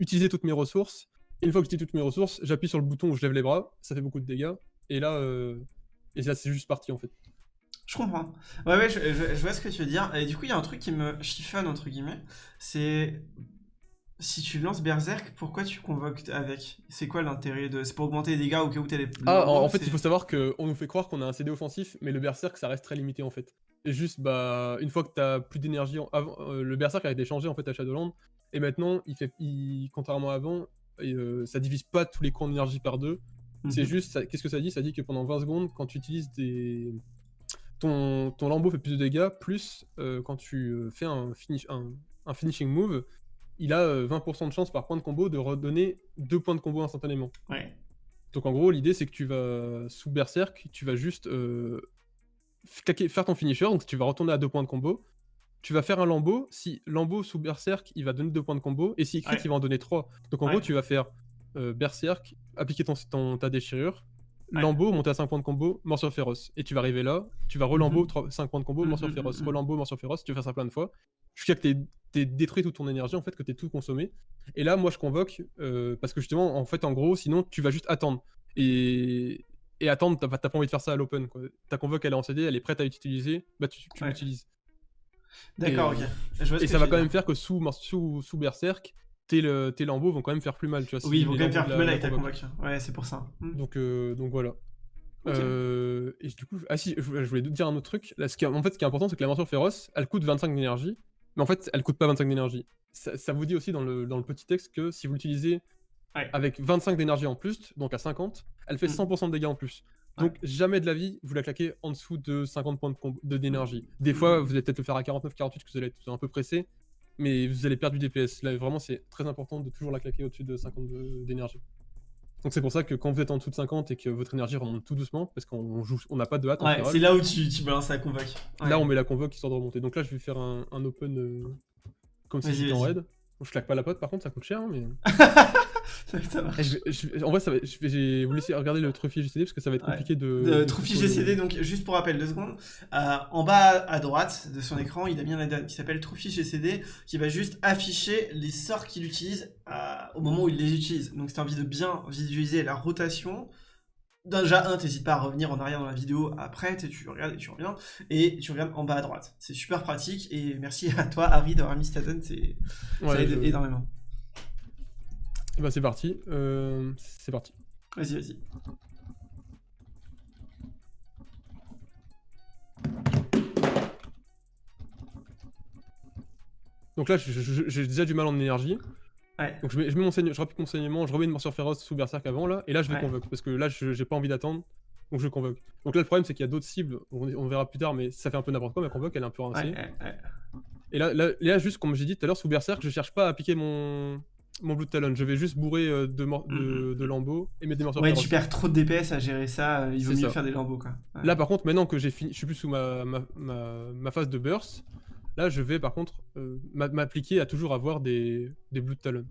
utiliser toutes mes ressources. Une fois que j'utilise toutes mes ressources, j'appuie sur le bouton où je lève les bras, ça fait beaucoup de dégâts. Et là, euh, et là c'est juste parti en fait. Je comprends. Ouais, ouais, je, je, vois ce que tu veux dire. Et du coup, il y a un truc qui me chiffonne, entre guillemets. C'est si tu lances Berserk, pourquoi tu convoques avec? C'est quoi l'intérêt de. C'est pour augmenter les dégâts au cas où t'es les. Ah, en, fait, il faut savoir qu'on nous fait croire qu'on a un CD offensif, mais le Berserk, ça reste très limité en fait. Et juste, bah, une fois que t'as plus d'énergie. Avant, euh, le Berserk a été changé en fait à Shadowland, et maintenant, il fait, il, contrairement à avant, ça divise pas tous les coins d'énergie par deux. C'est mhm. juste, qu'est-ce que ça dit? Ça dit que pendant 20 secondes, quand tu utilises des. Ton, ton lambeau fait plus de dégâts, plus euh, quand tu fais un, finish, un finishing move, il a 20% euh, de chance par point de combo de redonner 2 points de combo instantanément. Ouais. Donc en gros, l'idée c'est que tu vas, sous Berserk, tu vas juste euh, faire ton finisher, donc tu vas retourner à 2 points de combo. Tu vas faire un lambeau, si lambeau sous Berserk, il va donner 2 points de combo, et si crit, il va en donner 3. Donc en gros, tu vas faire euh, Berserk, appliquer ton, ta déchirure, Lambeau, monter à 5 points de combo, morsure féroce. Et tu vas arriver là, tu vas relambeau, 5 mhm. points de combo, morsure féroce. Relambeau, morsure féroce, tu vas faire ça plein de fois. Jusqu'à que tu aies détruit toute ton énergie, en fait, que tu tout consommé. Et là, moi, je convoque, euh, parce que justement, en fait, en gros, sinon, tu vas juste attendre. Et, et attendre, t'as pas envie de faire ça à l'open. Ta convoque, elle est en CD, elle est prête à l'utiliser, bah tu, l'utilises. D'accord, ok. et ça va quand même faire que sous, sous, sous Berserk, tes, le, tes lambeaux vont quand même faire plus mal. Tu vois, oui, ils vont quand même faire plus mal avec ta convoque. Ouais, c'est pour ça. Hmm. Donc, euh, donc voilà. Euh, et du coup, ah si, je, voulais te dire un autre truc. Là, ce qui, en fait, ce qui est important, c'est que la morsure féroce, elle coûte 25 d'énergie. Mais en fait, elle coûte pas 25 d'énergie. Ça, vous dit aussi dans le, dans le petit texte que si vous l'utilisez avec 25 d'énergie en plus, donc à 50, elle fait 100% hmm. de dégâts en plus. Donc jamais de la vie, vous la claquez en dessous de 50 points d'énergie. De, Des fois, vous allez peut-être le faire à 49-48 que vous allez être un peu pressé mais vous allez perdre du DPS. Là, vraiment, c'est très important de toujours la claquer au-dessus de 50 d'énergie. Donc c'est pour ça que quand vous êtes en dessous de 50 et que votre énergie remonte tout doucement, parce qu'on joue, on n'a pas de hâte. Ouais, c'est là où tu, tu, balances la convoque. Là, on met la convoque histoire de remonter. Donc là, je vais faire un, open euh, comme si j'étais en raid. Je claque pas la pote, par contre, ça coûte cher, hein, mais. en vrai, ça va, je vais vous laisser regarder le trophy GCD parce que ça va être compliqué de. de trophy GCD, donc juste pour rappel, deux secondes. Euh, en bas à droite de son écran, il a bien un qui s'appelle trophy GCD qui va juste afficher les sorts qu'il utilise euh, au moment où il les utilise. Donc, c'est envie de bien visualiser la rotation. Déjà, un, t'hésites pas à revenir en arrière dans la vidéo après, tu regardes et tu reviens, et tu regardes en bas à droite. C'est super pratique, et merci à toi, Harry, d'avoir mis Staten, c'est ça aide énormément. Bah c'est parti, euh, c'est parti. Vas-y, vas-y. Donc là, j'ai déjà du mal en énergie. Donc je mets, je mets mon saignement, je rapplique mon saignement, je remets une morsure féroce sous Berserk avant là, et là je vais convoque, parce que là j'ai pas envie d'attendre, donc je convoque. Donc là le problème c'est qu'il y a d'autres cibles, on, verra plus tard, mais ça fait un peu n'importe quoi, ma convoque elle est un peu rincée. Et là, là, juste comme j'ai dit tout à l'heure sous Berserk, je cherche pas à piquer mon, mon Blue Talon, je vais juste bourrer euh, de, de, de, lambeaux et mettre des morsures Ouais, tu perds trop de DPS à gérer ça, euh, il vaut mieux faire des lambeaux quoi. Là par contre, maintenant que j'ai fini, je suis plus sous ma, ma, ma, phase de burst, là je vais par contre euh, m'appliquer à toujours avoir des, des Blue Talon.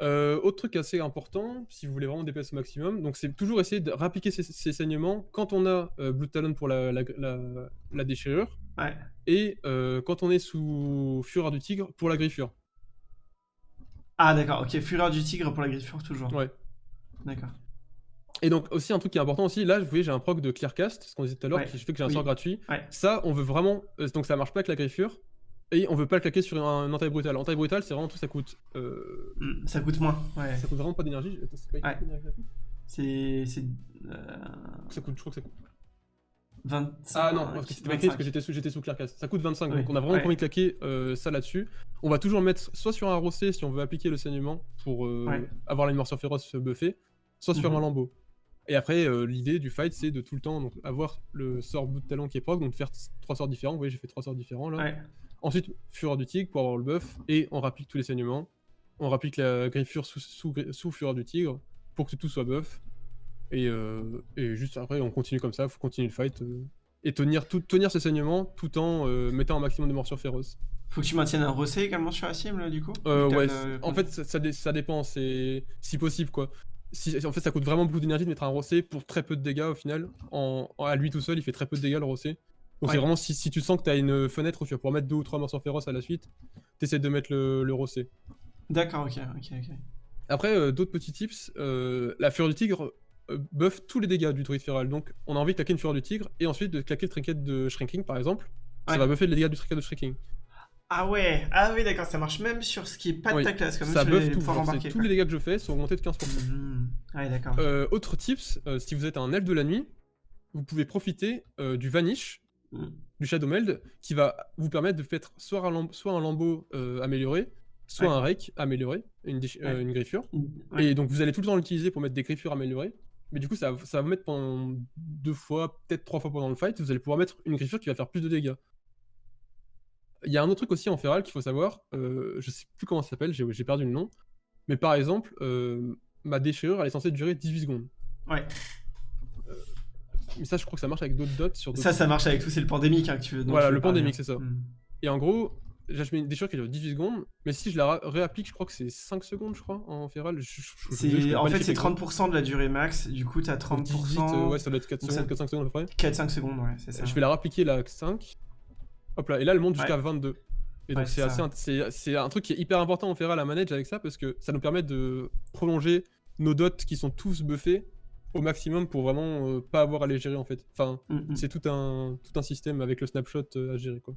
Euh, autre truc assez important, si vous voulez vraiment DPS au maximum, donc c'est toujours essayer de rappliquer ces, saignements quand on a euh, Blue Talon pour la, la, déchirure, et euh, quand on est sous Fureur du Tigre pour la griffure. Ah d'accord, ok, Fureur du Tigre pour la griffure toujours. Ouais. D'accord. Et donc aussi un truc qui est important aussi, là vous voyez j'ai un proc de Clearcast, ce qu'on disait tout à l'heure, qui fait que j'ai un sort gratuit. Ça on veut vraiment, donc ça marche pas avec la griffure, et on veut pas le claquer sur un anti-brutal. Anti-brutal, c'est vraiment tout, ça coûte. Euh... Mm, ça coûte moins, ouais. Ça coûte vraiment pas d'énergie. C'est. C'est. Euh... Ça coûte, je crois que ça coûte. 25, ah non, parce que c'était pas écrit parce que j'étais sous, sous Clearcast. Ça coûte 25, donc on a vraiment envie de claquer euh, ça là-dessus. On va toujours mettre soit sur un rossé si on veut appliquer le saignement pour euh, avoir la morsure féroce buffée, soit sur mhm. un lambeau. Et après, euh, l'idée du fight, c'est de tout le temps donc, avoir le sort bout de talent qui est proc, donc de faire trois sorts différents. Vous voyez, j'ai fait trois sorts différents là. Ensuite, Fureur du Tigre pour avoir le buff, et on rapplique tous les saignements. On rapplique la griffure sous, sous, Fureur du Tigre pour que tout soit buff. Et, euh, et, juste après, on continue comme ça, il faut continuer le fight. Euh, et tenir, tout, tenir saignements tout en euh, mettant un maximum de morsures féroces. Faut que tu maintiennes un recé également sur la cible, du coup? Ouais, en fait, ça, ça, dépend, c'est si possible, quoi. Si, en fait, ça coûte vraiment beaucoup d'énergie de mettre un rossé pour très peu de dégâts au final. En, à lui tout seul, il fait très peu de dégâts le rossé. Donc c'est vraiment si, tu sens que tu as une fenêtre où tu vas pouvoir mettre deux ou trois morceaux féroces à la suite, t'essaies de mettre le, le rossé. D'accord, ok, ok, ok. Après, euh, d'autres petits tips, euh, la fureur du tigre euh, buff tous les dégâts du druide féral. Donc, on a envie de claquer une fureur du tigre et ensuite de claquer le trinket de shrinking par exemple. Ça Ouais. va buffer les dégâts du trinket de shrinking. Ah ouais, ah oui, d'accord, ça marche même sur ce qui est pas de Oui, ta classe, comme ça buff tout. genre, tous les dégâts que je fais sont augmentés de 15%. quoi. Mhm. Ouais, d'accord. Euh, autre tips, euh, si vous êtes un elfe de la nuit, vous pouvez profiter euh, du Vanish, Mhm. du Shadow Meld, qui va vous permettre de faire soit un, lamb- soit un lambeau euh, amélioré, soit Ouais. un rake amélioré, une, Ouais. une griffure. Et donc vous allez tout le temps l'utiliser pour mettre des griffures améliorées. Mais du coup, ça, ça va vous mettre pendant deux fois, peut-être trois fois pendant le fight, vous allez pouvoir mettre une griffure qui va faire plus de dégâts. Il y a un autre truc aussi en feral qu'il faut savoir, euh, je sais plus comment ça s'appelle, j'ai perdu le nom. Mais par exemple, euh, ma déchirure, elle est censée durer 18 secondes. Ouais. Mais ça, je crois que ça marche avec d'autres dots sur Ça, ça marche avec tout, c'est le pandémique hein, que tu veux. Voilà, tu veux le pandémique, c'est ça. Mhm. Et en gros, je mets une déchirure qui dure 18 secondes, mais si je la réapplique, je crois que c'est 5 secondes, je crois, en feral. Je- En fait, c'est chiffres exacts. 30% de la durée max, du coup, t'as Donc 30%. 18, euh, ouais, ça doit être 4 Donc secondes, ça- 4-5 secondes à peu près. 4-5 secondes, ouais, c'est ça. Je vais la réappliquer là, 5. Hop là, et là, elle monte jusqu'à Ouais. 22. Et donc, c'est assez, c'est c'est un truc qui est hyper important en feral à manage avec ça, parce que ça nous permet de prolonger nos dots qui sont tous buffés au maximum pour vraiment euh, pas avoir à les gérer en fait. Enfin, Mhm. c'est tout un, tout un système avec le snapshot euh, à gérer quoi.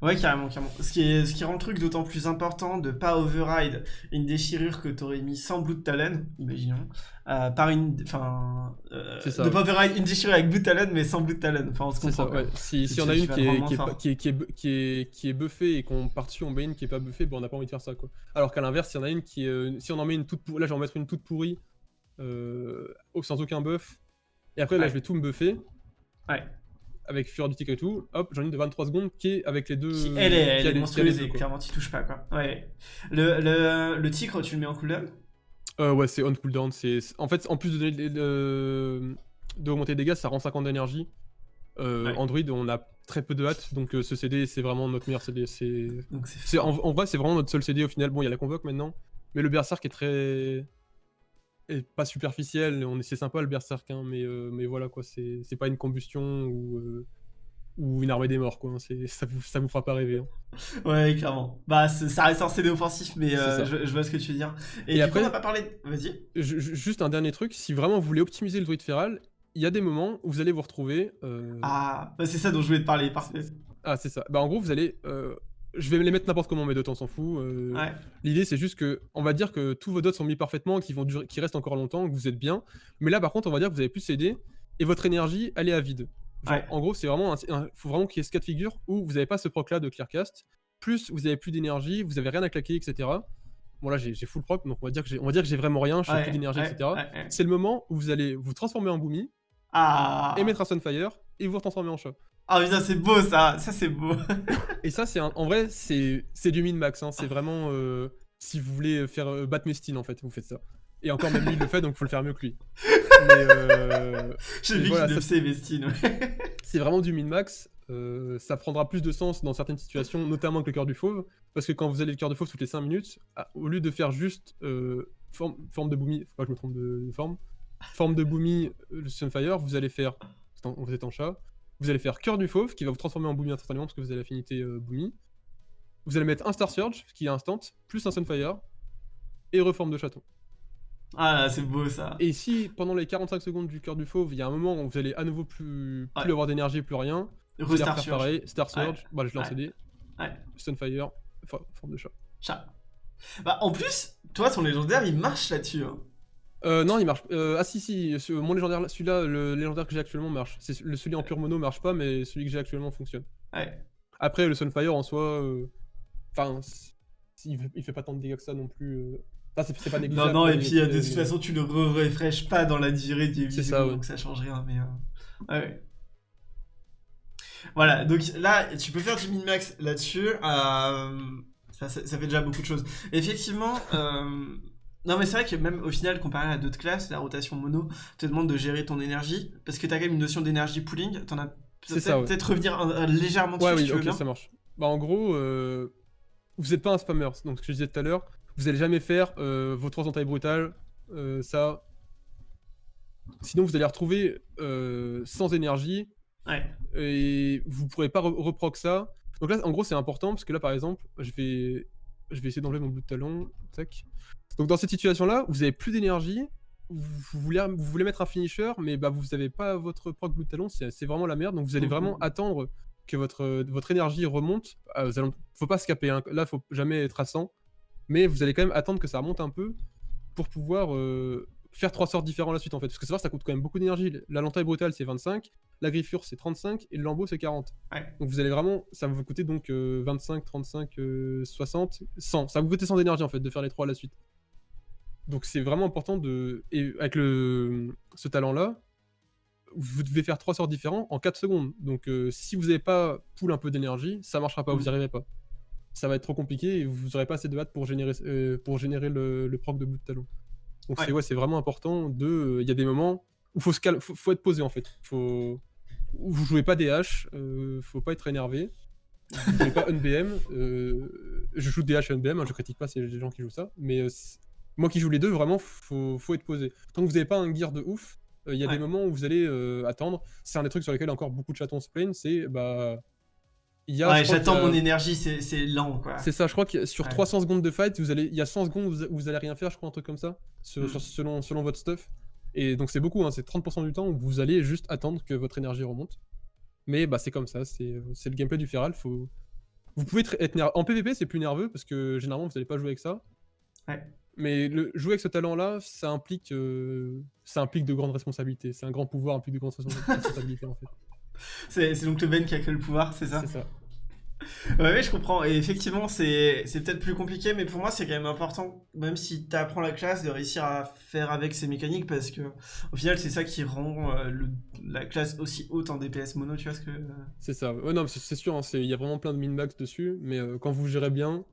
Ouais, carrément, carrément. Ce qui, est, ce qui rend le truc d'autant plus important de pas override une déchirure que t'aurais mis sans Blood Talon, imaginons, euh, par une. Enfin. euh, de ouais. pas override une déchirure avec Blood Talon, mais sans Blood Talon. Enfin, on se comprend. ça, ouais. Si, si on a une qui est, qui, est, qui, est, qui, est, bu- qui, est, qui est buffée et qu'on part dessus, on met une qui est pas buffée, bon, on n'a pas envie de faire ça quoi. Alors qu'à l'inverse, si on a une qui est, euh, si on en met une toute pourrie, là je vais en mettre une toute pourrie, euh, sans aucun buff, et après là Ouais. je vais tout me buffer, Ouais. Avec Fureur du Tic et tout, hop, j'en ai une de 23 secondes qui est avec les deux. Qui, elle est, elle les- est les monstrueuse et clairement, t'y touches pas, quoi. Ouais. Le, le, le tigre, tu le mets en cooldown? Euh, ouais, c'est on cooldown. C'est en fait, en plus de donner de, de, de augmenter les dégâts, ça rend 50 d'énergie. Euh, Ouais. Android, on a très peu de hâte, donc euh, ce CD, c'est vraiment notre meilleur CD. C'est en, en vrai, c'est vraiment notre seul CD au final. Bon, il y a la convoque maintenant, mais le Berserk est très. Est pas superficiel. On est, c'est sympa le Berserk, hein, mais, euh, mais voilà quoi, c'est, pas une combustion ou, euh, ou une armée des morts quoi. hein, C'est, ça, vous, ça vous fera pas rêver. hein. Ouais, clairement. Bah, ça reste un CD offensif, mais euh, je, je vois ce que tu veux dire. Et, après- coup, on n'a pas parlé. Vas-y. Ju- ju- Juste un dernier truc, si vraiment vous voulez optimiser le druide féral, il y a des moments où vous allez vous retrouver. euh, Ah, bah, c'est ça dont je voulais te parler, parfait. Ah, c'est ça. Bah, en gros, vous allez. euh, Je vais les mettre n'importe comment, mes dots, on s'en fout. euh, Ouais. L'idée, c'est juste que, on va dire que tous vos dots sont mis parfaitement, qu'ils vont durer, qu'ils restent encore longtemps, que vous êtes bien. Mais là, par contre, on va dire que vous avez plus CD et votre énergie, elle est à vide. Genre, Ouais. En gros, c'est vraiment, un- faut vraiment qu'il y ait ce cas de figure où vous n'avez pas ce proc là de clearcast, plus vous avez plus d'énergie, vous avez rien à claquer, etc. Bon là, j'ai full proc, donc on va dire que j'ai, on va dire que j'ai vraiment rien, je Ouais, plus d'énergie, etc. C'est le moment où vous allez vous transformer en Boomy, Ah. et mettre un Sunfire, et vous transformer en chat. Ah, putain, c'est beau ça. Ça, c'est beau. Et ça, c'est un- en vrai, c'est du min-max. Hein. C'est vraiment euh, si vous voulez faire euh, battre Mestine, en fait, vous faites ça. Et encore, même lui, il le fait, donc faut le faire mieux que lui. Mais euh, J'ai vu voilà, qu'il le ça- sait, Vestine. ouais. c'est vraiment du min-max. Euh, ça prendra plus de sens dans certaines situations, notamment avec le cœur du fauve. Parce que quand vous allez le cœur du fauve toutes les 5 minutes, ah, au lieu de faire juste euh, forme, forme de boomy, faut pas que je me trompe de, de forme, forme de boomy, le Sunfire, vous allez faire, vous êtes en chat, vous allez faire cœur du fauve qui va vous transformer en boomy instantanément parce que vous avez l'affinité euh, boomy. Vous allez mettre un Star Surge qui est instant, plus un Sunfire, et reforme de chaton. Ah, là, c'est beau ça. Et si pendant les 45 secondes du cœur du fauve, il y a un moment où vous allez à nouveau plus, plus Ouais. avoir d'énergie, plus rien, vous allez refaire Surge. pareil, Star Ouais. Surge, bah, je l'ai en Ouais. CD, Ouais. Sunfire, for- forme de chat. Chat. Bah, en plus, toi, ton légendaire, il marche là-dessus. hein. Euh, non, il marche. Euh, ah si, si, ce- mon légendaire, là- celui-là, le légendaire que j'ai actuellement marche. C'est le celui en pur mono marche pas, mais celui que j'ai actuellement fonctionne. Ouais. Après, le Sunfire en soi, euh, enfin, c- il, fait- il fait pas tant de dégâts que ça non plus. euh. Enfin, c'est c'est pas Non, négligeable. non, quoi, et mais puis euh, de toute façon, tu ne refresh pas dans la durée des C'est ouais. donc ça change rien. Mais euh, ouais. Voilà, donc là, tu peux faire du min-max là-dessus. euh, ça, ça- ça fait déjà beaucoup de choses. Effectivement, euh, non, mais c'est vrai que même au final, comparé à d'autres classes, la rotation mono te demande de gérer ton énergie parce que tu as quand même une notion d'énergie pooling. T'en as peut-être ça, ouais. peut-être revenir un- un- légèrement dessus Ouais, si oui, veux ok, bien. ça marche. Bah, en gros, euh, vous êtes pas un spammer. Donc, ce que je disais tout à l'heure, vous allez jamais faire euh, vos trois entailles brutales, euh, ça. Sinon, vous allez retrouver euh, sans énergie Ouais. et vous pourrez pas re- reproc ça. Donc là, en gros, c'est important parce que là, par exemple, je vais je vais essayer d'enlever mon bout de talon. Tac. Donc dans cette situation-là, vous avez plus d'énergie, vous voulez, vous voulez mettre un finisher, mais bah, vous n'avez pas votre proc bout de talon, c'est vraiment la merde. Donc vous allez vraiment mmh. attendre que votre, votre énergie remonte. Ah, vous allez- faut pas se caper, hein. là faut jamais être à 100. Mais vous allez quand même attendre que ça remonte un peu pour pouvoir euh, faire trois sorts différents la suite en fait. Parce que savoir ça coûte quand même beaucoup d'énergie. La lentaille brutale c'est 25, la griffure c'est 35 et le lambeau c'est 40. Ouais. Donc vous allez vraiment, ça va vous coûter donc euh, 25, 35, euh, 60, 100. Ça va vous coûter 100 d'énergie en fait de faire les trois à la suite. Donc c'est vraiment important de. Et avec le, ce talent-là, vous devez faire trois sorts différents en 4 secondes. Donc euh, si vous n'avez pas pool un peu d'énergie, ça marchera pas, vous n'y arriverez pas. Ça va être trop compliqué et vous n'aurez pas assez de hâte pour générer, euh, pour générer le, le proc de bout de talon. Donc Ouais. c'est ouais, c'est vraiment important de. euh, Il y a des moments où faut se cal- faut, faut être posé en fait. Faut, vous jouez pas DH, euh, faut pas être énervé. Vous jouez pas NBM. euh, je joue DH et NBM, hein, je critique pas, c'est les gens qui jouent ça. Mais euh, moi qui joue les deux, vraiment, faut, faut être posé. Tant que vous n'avez pas un gear de ouf, euh, il y a Ouais. des moments où vous allez attendre. C'est un des trucs sur lesquels encore beaucoup de chatons se plaignent. C'est bah. Y a, Ouais, j'attends mon énergie, c'est lent quoi. c'est ça, je crois que sur Ouais. 300 secondes de fight, vous allez, il y a 100 secondes où vous, allez rien faire, je crois, un truc comme ça, Mm. sur- selon, selon votre stuff. Et donc c'est beaucoup, hein, c'est 30% du temps où vous allez juste attendre que votre énergie remonte. Mais bah c'est comme ça, c'est le gameplay du Feral. Faut... Vous pouvez être, nerveux. En PvP, c'est plus nerveux parce que généralement vous n'allez pas jouer avec ça. Ouais. Mais le, jouer avec ce talent-là, ça implique, euh, ça implique de grandes responsabilités. C'est un grand pouvoir, implique de grandes respons- responsabilités en fait. C'est c'est donc le Ben qui a créé le pouvoir, c'est ça? C'est ça. Ouais, ouais, je comprends. Et effectivement, c'est c'est peut-être plus compliqué, mais pour moi, c'est quand même important, même si tu apprends la classe, de réussir à faire avec ces mécaniques, parce que au final, c'est ça qui rend euh, le- la classe aussi haute en DPS mono, tu vois ce que. C'est ça. Ouais, non, mais c'est c'est sûr, hein, c'est- il y a vraiment plein de min-max dessus, mais euh, quand vous gérez bien,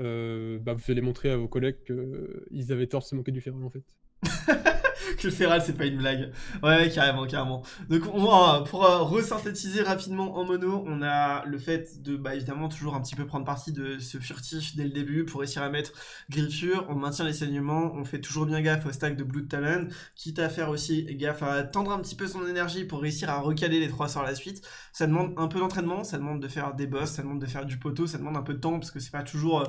euh, bah, vous allez montrer à vos collègues qu'ils avaient tort de se moquer du Feral en fait. que le Feral, c'est pas une blague. Ouais, carrément, carrément. Donc, on pour euh, resynthétiser rapidement en mono, on a le fait de, bah, évidemment, toujours un petit peu prendre parti de ce furtif dès le début pour réussir à mettre griffure. On maintient les saignements, on fait toujours bien gaffe au stack de Blood Talon, quitte à faire aussi gaffe à tendre un petit peu son énergie pour réussir à recaler les trois sorts à la suite. Ça demande un peu d'entraînement, ça demande de faire des boss, ça demande de faire du poteau, ça demande un peu de temps parce que c'est pas toujours. euh,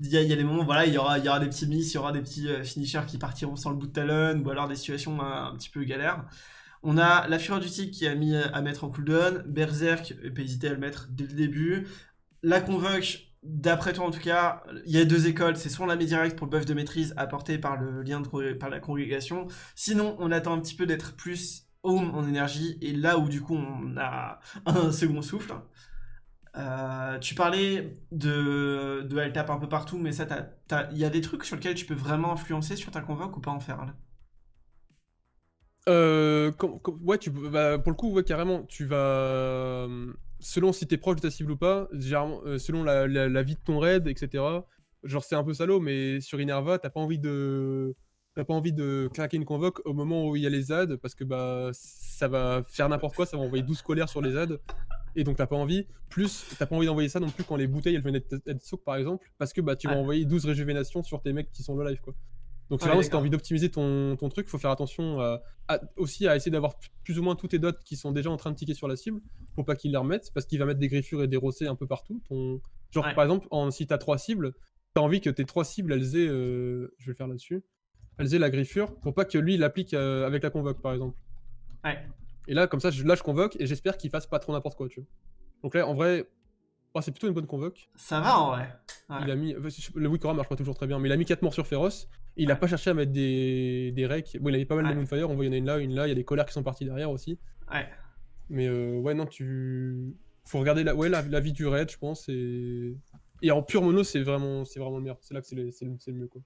Il y, a, il y a des moments, voilà, il y aura, y aura des petits miss, il y aura des petits euh, finishers qui partiront sans le bout de talon, ou alors des euh, un petit peu galères. On a la Fureur du Tic qui a mis à mettre en cooldown, Berserk, pas hésiter à le mettre dès le début. La Convoque, d'après toi en tout cas, il y a deux écoles, c'est soit la met direct pour le buff de maîtrise apporté par le lien de, par la congrégation, sinon on attend un petit peu d'être plus home en énergie, et là où du coup on a un second souffle. Euh, tu parlais de, de elle tape un peu partout, mais ça, il y a des trucs sur lesquels tu peux vraiment influencer sur ta convoque ou pas en faire là? Euh, com- com- ouais, tu, bah, pour le coup, ouais, carrément, tu vas. euh, Selon si t'es proche de ta cible ou pas, généralement, euh, selon la, la- la vie de ton raid, etc. Genre, c'est un peu salaud, mais sur Inerva, t'as pas envie de. T'as pas envie de claquer une convoque au moment où il y a les ZAD, parce que bah ça va faire n'importe quoi, ça va envoyer 12 colères sur les ZAD, et donc t'as pas envie. Plus, t'as pas envie d'envoyer ça non plus quand les bouteilles elles viennent d'être d'être soak par exemple, parce que bah tu vas envoyer 12 réjuvénations sur tes mecs qui sont low life quoi. Donc c'est Ouais, vraiment si t'as d'accord. envie d'optimiser ton, ton truc, faut faire attention à- aussi à essayer d'avoir plus ou moins tous tes dots qui sont déjà en train de ticker sur la cible, pour pas qu'il les remette, parce qu'il va mettre des griffures et des rossets un peu partout. Ton... Genre Ouais. par exemple, en, si t'as trois cibles, t'as envie que tes trois cibles elles aient, euh, je vais le faire là-dessus, elles aient la griffure, pour pas que lui il l'applique euh, avec la convoque par exemple. Ouais. Et là comme ça, je, là je convoque et j'espère qu'il fasse pas trop n'importe quoi, tu vois. Donc là en vrai, oh, c'est plutôt une bonne convoque. Ça va en vrai. Ouais. Il a mis, le Wikora marche pas toujours très bien, mais il a mis 4 morts sur Féroce. et Il a pas cherché à mettre des, des recs. Bon, il avait pas mal Ouais. de Moonfire, on voit il y en a une là, une là, il y a des colères qui sont parties derrière aussi. Ouais. Mais euh, ouais, non, tu. Faut regarder la, ouais, la, la vie du raid, je pense. Et, et en pure mono, c'est vraiment, le meilleur. C'est là que c'est le, le- mieux, quoi.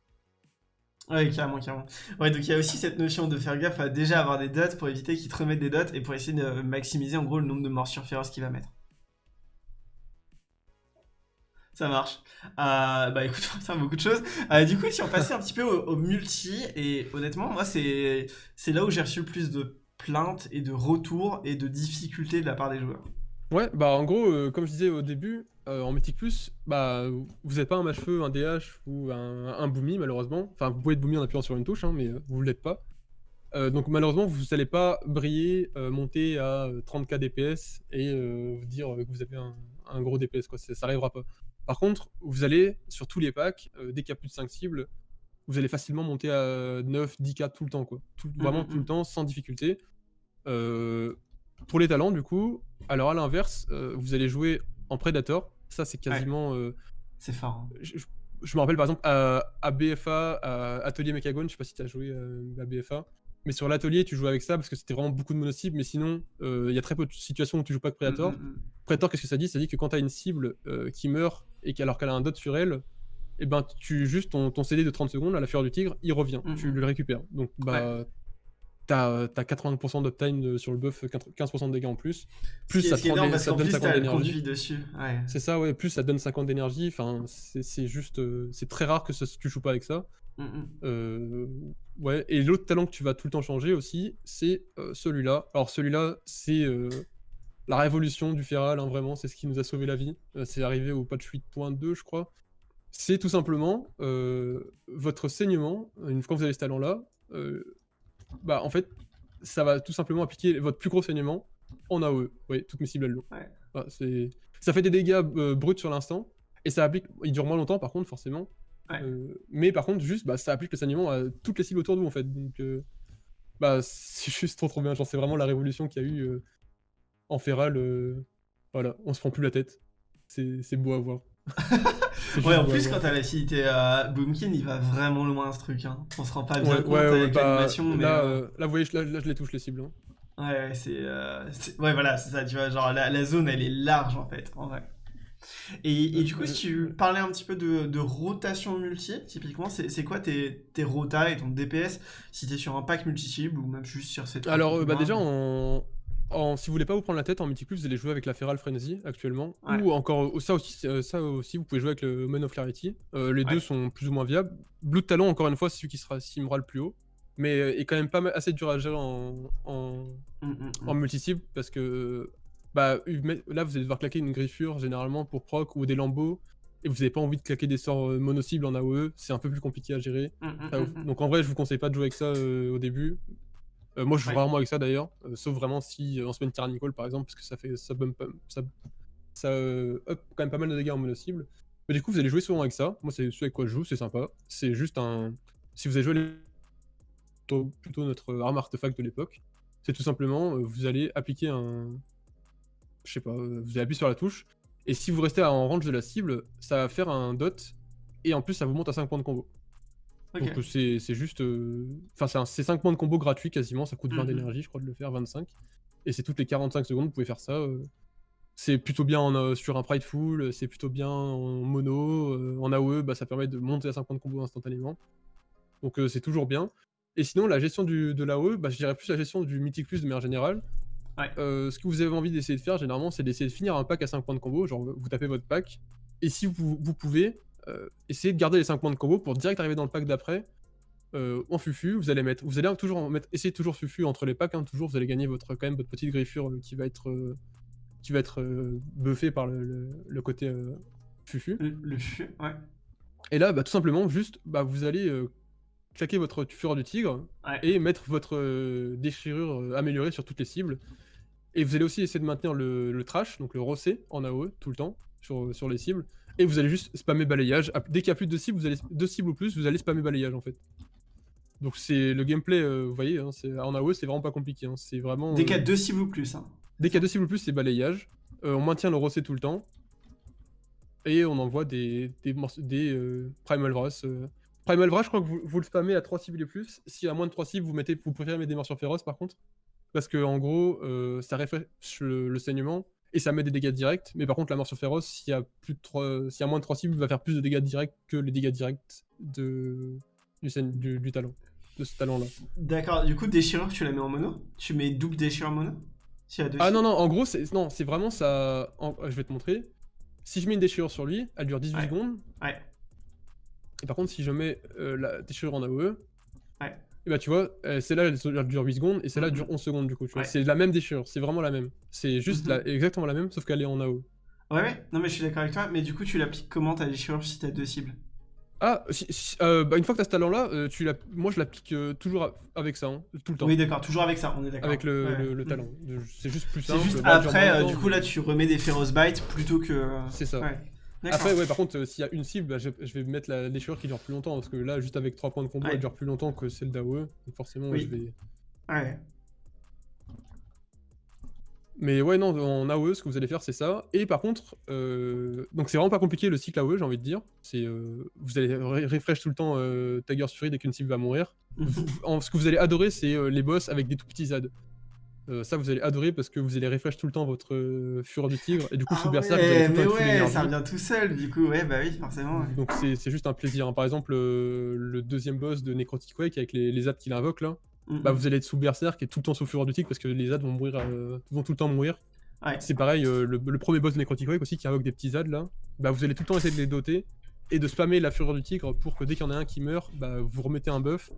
Ouais, carrément, carrément. Ouais, donc il y a aussi cette notion de faire gaffe à déjà avoir des dots pour éviter qu'il te remette des dots et pour essayer de maximiser en gros le nombre de morsures féroces qu'il va mettre. Ça marche. Euh, bah écoute, ça beaucoup de choses. Euh, du coup, si on passait un petit peu au, multi, et honnêtement, moi, c'est là où j'ai reçu le plus de plaintes et de retours et de difficultés de la part des joueurs. Ouais, bah en gros, euh, comme je disais au début, en Mythic Plus, bah vous n'êtes pas un match-feu, un DH ou un, un Boomy malheureusement. Enfin, vous pouvez être Boomy en appuyant sur une touche, hein, mais vous ne l'êtes pas. Donc malheureusement, vous n'allez pas briller, monter à euh, 30k DPS et vous dire que vous avez un, un gros DPS, quoi. Ça, ça arrivera pas. Par contre, vous allez, sur tous les packs, dès qu'il y a plus de 5 cibles, vous allez facilement monter à 9, 10k tout le temps, quoi. Mmh, vraiment mmh, tout le mmh. temps, sans difficulté. pour les talents, du coup, alors à l'inverse, vous allez jouer en Predator. Ça, c'est quasiment. C'est fort. hein. je, je- je me rappelle par exemple à, à BFA, à Atelier Mechagon, je sais pas si tu as joué euh, à BFA, mais sur l'atelier tu jouais avec ça parce que c'était vraiment beaucoup de mono-cibles, mais sinon euh, il y a très peu de situations où tu joues pas avec Predator. Mm, mm, mm. Predator, qu'est-ce que ça dit? Ça dit que quand tu as une cible euh, qui meurt et qu'alors qu'elle a un dot sur elle, et ben tu juste ton, ton CD de 30 secondes à la fureur du tigre, il revient, tu le récupères. Donc bah t'as as 80% d'uptime euh, sur le buff, 15% de dégâts en plus. Plus ça, ce qui est te rend énorme des- ça donne plus 50 t'as le d'énergie. Ouais. C'est ça, ouais. Plus ça donne 50 d'énergie. Enfin, c'est c'est juste, euh, c'est très rare que ça, tu joues pas avec ça. Mm, mm. Euh, ouais. Et l'autre talent que tu vas tout le temps changer aussi, c'est euh, celui-là. Alors celui-là, c'est euh, la révolution du feral. hein, vraiment, c'est ce qui nous a sauvé la vie. C'est arrivé au patch 8.2, je crois. C'est tout simplement votre saignement. Une fois que vous avez ce talent-là, bah en fait, ça va tout simplement appliquer votre plus gros saignement en AOE. Oui, toutes mes cibles elles l'ont. Ouais. Ça fait des dégâts bruts sur l'instant, et ça applique. Il dure moins longtemps par contre, forcément. Ouais. Euh, mais par contre, juste, bah, ça applique le saignement à toutes les cibles autour de vous en fait. Donc, euh, bah, c'est juste trop trop bien. Genre, c'est vraiment la révolution qu'il y a eu euh, en Feral. euh, voilà, on se prend plus la tête. C'est beau à voir. Ouais, en plus, quand t'as l'affinité à Boomkin, il va vraiment loin ce truc. Hein. On se rend pas bien Ouais, compte ouais, avec bah, l'animation, mais. là, euh, euh, là, vous voyez, je- là, là, je les touche les cibles. hein. Ouais, c'est- Ouais, voilà, c'est ça, tu vois, genre la, la zone, elle est large en fait, en vrai. Et, et du coup, si tu parlais un petit peu de, de rotation multi, typiquement, c'est quoi tes, tes rotas et ton DPS si t'es sur un pack multi-cible ou même juste sur cette. Alors, euh, bah, déjà, en... si vous voulez pas vous prendre la tête en multi vous allez jouer avec la Feral Frenzy actuellement. Ouais. Ou encore, euh, ça aussi, euh, ça aussi, vous pouvez jouer avec le Man of Clarity. Euh, les Ouais. deux sont plus ou moins viables. Blue Talon, encore une fois, c'est celui qui sera simera le plus haut. Mais est quand même pas assez dur à gérer en, en, Mm, mm, mm. en multi-cible parce que bah, là, vous allez devoir claquer une griffure généralement pour proc ou des lambeaux. Et vous n'avez pas envie de claquer des sorts euh, mono-cibles en AOE, c'est un peu plus compliqué à gérer. Mm, mm, Ah, mm, mm. Donc en vrai, je vous conseille pas de jouer avec ça euh, au début. Euh, moi, je joue Ouais. rarement avec ça d'ailleurs, euh, sauf vraiment si on se met une Tyrannical par exemple, parce que ça fait ça bump, ça, ça up quand même pas mal de dégâts en mono cible. Mais du coup, vous allez jouer souvent avec ça. Moi, c'est ce avec quoi je joue, c'est sympa. C'est juste un. Si vous avez joué les- plutôt, plutôt notre arme artefact de l'époque, c'est tout simplement vous allez appliquer un. Je sais pas, euh, vous allez appuyer sur la touche, et si vous restez en range de la cible, ça va faire un dot, et en plus, ça vous monte à 5 points de combo. Donc euh, c'est juste... euh, Enfin, c'est un- c'est 5 points de combo gratuits quasiment, ça coûte 20 Mhm. d'énergie, je crois, de le faire, 25. Et c'est toutes les 45 secondes, vous pouvez faire ça. euh. C'est plutôt bien en, euh, sur un Prideful, c'est plutôt bien en mono, en AOE, bah, ça permet de monter à 5 points de combo instantanément. Donc c'est toujours bien. Et sinon, la gestion du, de l'AOE, bah, je dirais plus la gestion du Mythic Plus de manière générale. Ouais. Euh, ce que vous avez envie d'essayer de faire, généralement, c'est d'essayer de finir un pack à 5 points de combo. Genre, vous tapez votre pack, et si vous, vous pouvez, euh, essayez de garder les 5 points de combo pour direct arriver dans le pack d'après. euh, en fufu, vous allez mettre, vous allez toujours en mettre, essayez toujours fufu entre les packs, hein, toujours vous allez gagner votre quand même votre petite griffure euh, qui va être qui va être buffée par le, le- le côté fufu. Le, le fu- ouais. Et là, bah, tout simplement, juste, bah, vous allez claquer votre fureur du tigre Ouais. et mettre votre déchirure améliorée sur toutes les cibles. Et vous allez aussi essayer de maintenir le, le trash, donc le rossé en AOE tout le temps sur, sur les cibles. Et vous allez juste spammer balayage. Dès qu'il y a plus de cibles, vous allez deux cibles ou plus, vous allez spammer balayage en fait. Donc c'est le gameplay, euh, vous voyez, hein, en AOE c'est vraiment pas compliqué. hein, C'est vraiment. Dès euh, qu'il y a deux cibles ou plus. Hein. Dès qu'il y a deux cibles ou plus, c'est balayage. Euh, on maintient le rossé tout le temps. Et on envoie des, des, euh, Primal Vras. euh. Primal Vras, je crois que vous, vous le spammez à 3 cibles et plus. Si à moins de 3 cibles, vous, mettez, vous préférez mettre des morsures féroces par contre. Parce que en gros, euh, ça réfléchit le, le saignement et ça met des dégâts directs. Mais par contre, la morsure féroce, s'il y a, plus de 3, s'il y a moins de 3 cibles, va faire plus de dégâts directs que les dégâts directs de, du, saigne- du, du talent. De ce talent-là. D'accord, du coup, déchirure, tu la mets en mono? Tu mets double déchirure mono? Ah non, non, en gros, c'est non, c'est vraiment ça. en- Je vais te montrer. Si je mets une déchirure sur lui, elle dure 18 Ouais. secondes. Ouais. Et par contre, si je mets euh, la déchirure en AOE, Ouais. Et bah tu vois, euh, celle-là elle, dure 8 secondes et celle-là Mhm. dure 11 secondes du coup. Tu vois. Ouais. C'est la même déchirure, c'est vraiment la même. C'est juste Mhm. la- exactement la même, sauf qu'elle est en AOE. Ouais, ouais. Non, mais je suis d'accord avec toi. Mais du coup, tu l'appliques comment ta déchirure si t'as deux cibles? Ah, si- si- euh, bah, une fois que tu as ce talent-là, euh, tu moi je l'applique euh, toujours avec ça, hein, tout le temps. Oui, d'accord, toujours avec ça, on est d'accord. avec le, Ouais. le- le talent. C'est juste plus C'est simple. juste bah, après, euh, du coup, là, tu remets des Feroz Bites plutôt que. C'est ça. Ouais. Après, ouais, par contre, euh, s'il y a une cible, bah, je, vais mettre la déchirure qui dure plus longtemps, parce que là, juste avec 3 points de combo, elle dure plus longtemps que celle d'AOE, donc forcément, je vais... Ouais. Mais ouais, non, en AOE, ce que vous allez faire, c'est ça. Et par contre, euh, donc c'est vraiment pas compliqué le cycle AOE, j'ai envie de dire. C'est, euh, vous allez refresh tout le temps euh, Tiger's Fury dès qu'une cible va mourir. en, ce que vous allez adorer, c'est euh, les boss avec des tout petits ZAD. Ça, vous allez adorer parce que vous allez refresh tout le temps votre Fureur du Tigre. Et du coup, ah sous ouais, Berserk, vous allez tout mais le temps ouais, ça revient tout seul, du coup, ouais, bah oui, forcément. Donc c'est juste un plaisir. Hein. Par exemple, le deuxième boss de Necrotic Quake avec les, les ZAD qu'il invoque là. Bah, vous allez être sous Berserk et tout le temps sous Fureur du Tigre parce que les ZAD vont mourir, vont tout le temps mourir. C'est pareil, euh, le, premier boss de Necrotic Wake aussi qui invoque des petits ZAD là, bah vous allez tout le temps essayer de les doter et de spammer la fureur du tigre pour que dès qu'il y en a un qui meurt, bah vous remettez un buff.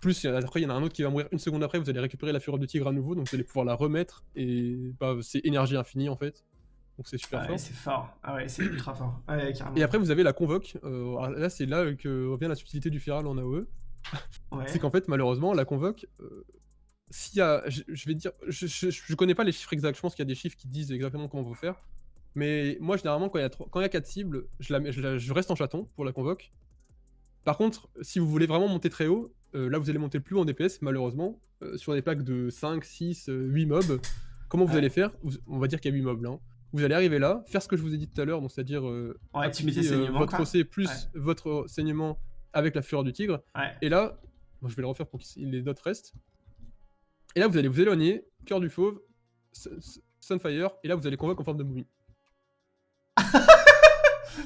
Plus après il y en a un autre qui va mourir une seconde après, vous allez récupérer la fureur du tigre à nouveau, donc vous allez pouvoir la remettre et bah c'est énergie infinie en fait. Donc c'est super fort. c'est fort. Ah ouais, c'est ultra fort. Ouais, et après vous avez la convoque. Euh, là c'est là que revient la subtilité du Feral en AOE. c'est qu'en fait malheureusement la convoque, euh, s'il y a, je, vais dire, je, je, connais pas les chiffres exacts, je pense qu'il y a des chiffres qui disent exactement comment on faut faire. Mais moi, généralement, quand il y a, quand il y a 4 cibles, la, je, reste en chaton pour la convoque. Par contre, si vous voulez vraiment monter très haut, euh, là vous allez monter plus haut en DPS, malheureusement, euh, sur des packs de 5, 6, 8 mobs. Comment vous allez faire On va dire qu'il y a 8 mobs là. Hein. Vous allez arriver là, faire ce que je vous ai dit tout à l'heure, donc c'est-à-dire euh, votre OC plus votre saignement avec la fureur du tigre. Et là, je vais le refaire pour que les autres restent. Et là, vous allez vous éloigner, cœur du fauve, Sunfire, et là, vous allez convoquer en forme de movie.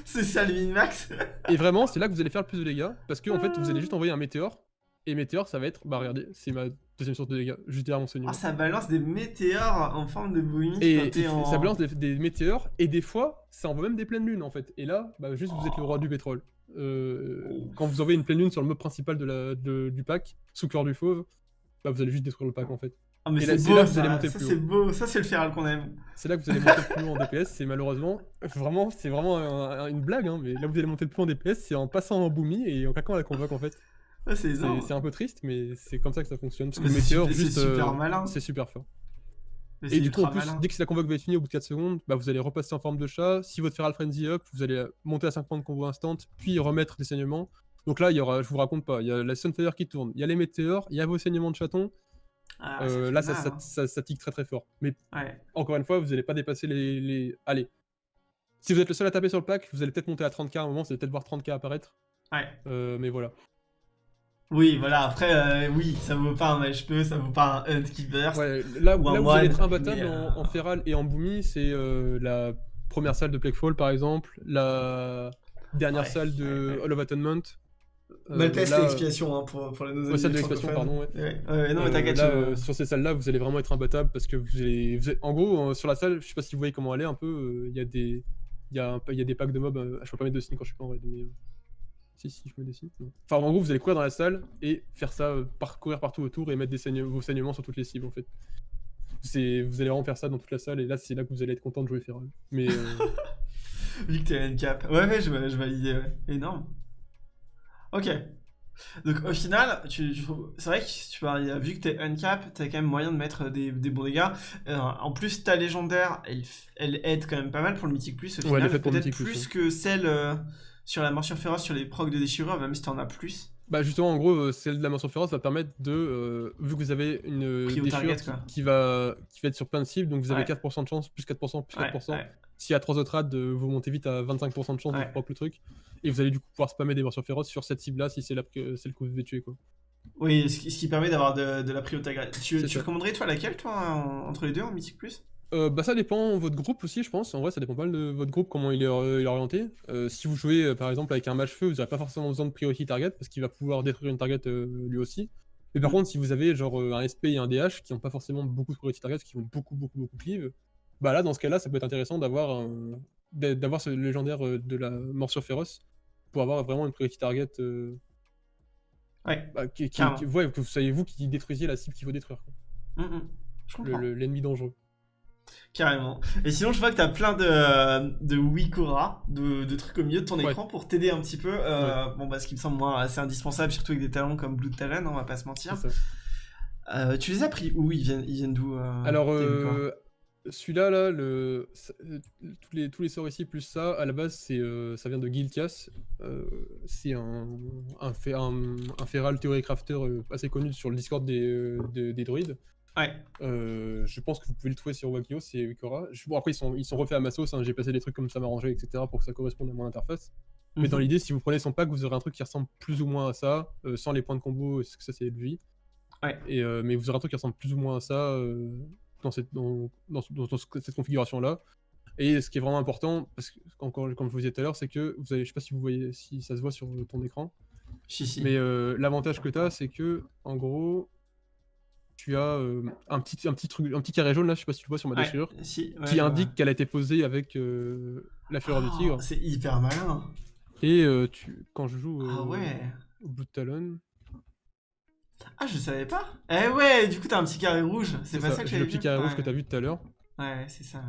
c'est ça le min-max Et vraiment, c'est là que vous allez faire le plus de dégâts, parce que en fait, vous allez juste envoyer un météore, et météore, ça va être, bah regardez, c'est ma deuxième source de dégâts, juste derrière mon saignement. Ah, ça balance des météores en forme de boomy. Et, ça balance des, météores, et des fois, ça envoie même des pleines lunes en fait. Et là, bah, juste, vous êtes le roi du pétrole. Euh, quand vous envoyez une pleine lune sur le mob principal de la, du pack, sous cœur du fauve, bah, vous allez juste détruire le pack en fait. Ah mais c'est beau, là monter ça c'est beau, ça c'est le feral qu'on aime. C'est là que vous allez monter plus haut en DPS, c'est malheureusement, vraiment, c'est vraiment une blague, hein, mais là vous allez monter plus haut en DPS, c'est en passant en boomy et en claquant la convoque en fait. C'est un peu triste, mais c'est comme ça que ça fonctionne. Parce que le météore, juste, euh, c'est super fort. Et du coup, en plus, dès que la convoque va être finie au bout de 4 secondes, bah, vous allez repasser en forme de chat. Si votre Feral Frenzy up, vous allez monter à 5 points de combo instant, puis remettre des saignements. Donc là, il y aura, je vous raconte pas, il y a la Sunfire qui tourne, il y a les météores, il y a vos saignements de chaton. Ah, euh, là, ça, hein. ça, ça, tique très très fort. Mais encore une fois, vous n'allez pas dépasser les, les, Allez. Si vous êtes le seul à taper sur le pack, vous allez peut-être monter à 30k à un moment, vous allez peut-être voir 30k apparaître. Ouais. Euh, mais voilà. Oui, voilà, après, euh, oui, ça vaut pas un HP, ça vaut pas un Hunt qui burst. Ouais, là, où vous allez être imbattable en, en, Feral et en Boomy, c'est la première salle de Plaguefall par exemple, la dernière salle de Hall of Atonement, euh, Maltest et expiation hein, pour, pour les nos salle de l'expiation, pardon. Ouais. non, mais t'inquiète. Euh, sur ces salles-là, vous allez vraiment être imbattable parce que vous allez. En gros, euh, sur la salle, je sais pas si vous voyez comment elle est un peu. Il y a des. Y, a y a des packs de mobs. je peux pas mettre de signe quand je suis pas en raid, mais. Si, si, je des signes. Enfin, en gros, vous allez courir dans la salle et faire ça, parcourir partout autour et mettre des vos saignements sur toutes les cibles en fait. Vous allez vraiment faire ça dans toute la salle et là, c'est là que vous allez être content de jouer Feral. Mais. Vu que t'es cap. Ouais, ouais, je, je valide, ouais. Énorme. Ok. Donc au final, tu, c'est vrai que tu vu que t'es uncap, t'as quand même moyen de mettre des, des bons dégâts. Euh, en plus, ta légendaire, elle, elle, aide quand même pas mal pour le Mythic Plus. Au final, peut-être plus, que celle euh, sur la morsure féroce, sur les procs de déchirure, même si t'en as plus. Bah justement, en gros, euh, celle de la morsure féroce va permettre de, vu que vous avez une déchirure qui, va, qui va être sur plein de cibles, donc vous avez 4% de chance, plus 4%, plus 4%. S'il y a 3 autres rades, vous montez vite à 25% de chance de proc le truc. Et vous allez du coup pouvoir spammer des morsures féroces sur cette cible-là si c'est celle que vous devez tuer. Quoi. Oui, ce qui, permet d'avoir de, la priorité. Tu, tu recommanderais toi laquelle, toi, entre les deux, en Mythic Plus? Euh, bah ça dépend votre groupe aussi je pense, en vrai ça dépend pas mal de votre groupe comment il est, euh, orienté. Euh, si vous jouez par exemple avec un match feu, vous n'aurez pas forcément besoin de priority target parce qu'il va pouvoir détruire une target lui aussi. Mais par mm. contre si vous avez genre un SP et un DH qui n'ont pas forcément beaucoup de priority target, qui vont beaucoup beaucoup beaucoup cleave, bah là dans ce cas là ça peut être intéressant d'avoir d'avoir ce légendaire de la morsure féroce pour avoir vraiment une priority target. Euh, ouais. Bah, qui, ouais, que vous soyez vous qui détruisiez la cible qu'il faut détruire. Mmh, mmh. L'ennemi dangereux. Carrément. Et sinon, je vois que tu as plein de, de Wikora, de, de, trucs au milieu de ton écran pour t'aider un petit peu. Euh, bon, bah, ce qui me semble moi assez indispensable, surtout avec des talents comme Blue Talent, on va pas se mentir. Euh, tu les as pris où? Ils viennent, ils viennent d'où Alors, Celui-là, là, le, euh, tous, les, tous les sorts ici, plus ça, à la base, c'est, euh, ça vient de. Euh, c'est un, un, fé- un, un feral theory crafter euh, assez connu sur le Discord des, euh, des, des druides. Ouais. Euh, je pense que vous pouvez le trouver sur Wakio, c'est Wikora. Je- Bon, après, ils sont, ils sont refaits à ma sauce, hein, j'ai passé des trucs comme ça m'arranger, etc. pour que ça corresponde à mon interface. Mais dans Mhm. l'idée, si vous prenez son pack, vous aurez un truc qui ressemble plus ou moins à ça, euh, sans les points de combo, parce que ça c'est lui. Ouais. Et, euh, mais vous aurez un truc qui ressemble plus ou moins à ça euh, dans, cette, dans, dans, dans- dans cette configuration-là. Et ce qui est vraiment important, parce que encore comme je vous disais tout à l'heure, c'est que vous avez, je sais pas si vous voyez, si ça se voit sur ton écran, Si, si. mais euh, l'avantage que tu as, c'est que en gros, tu as euh, un petit, un petit truc, un petit carré jaune là, je sais pas si tu le vois sur ma Ouais, déchirure, si, ouais, qui indique qu'elle a été posée avec euh, la fureur Oh, du tigre. C'est hyper malin. Et euh, tu, quand je joue Ah au- ouais. au Blood Talon, Ah, je savais pas. Eh ouais, du coup, t'as un petit carré rouge. C'est pas ça, que j'ai le petit vu. carré rouge Ouais. que tu as vu tout à l'heure. Ouais, c'est ça.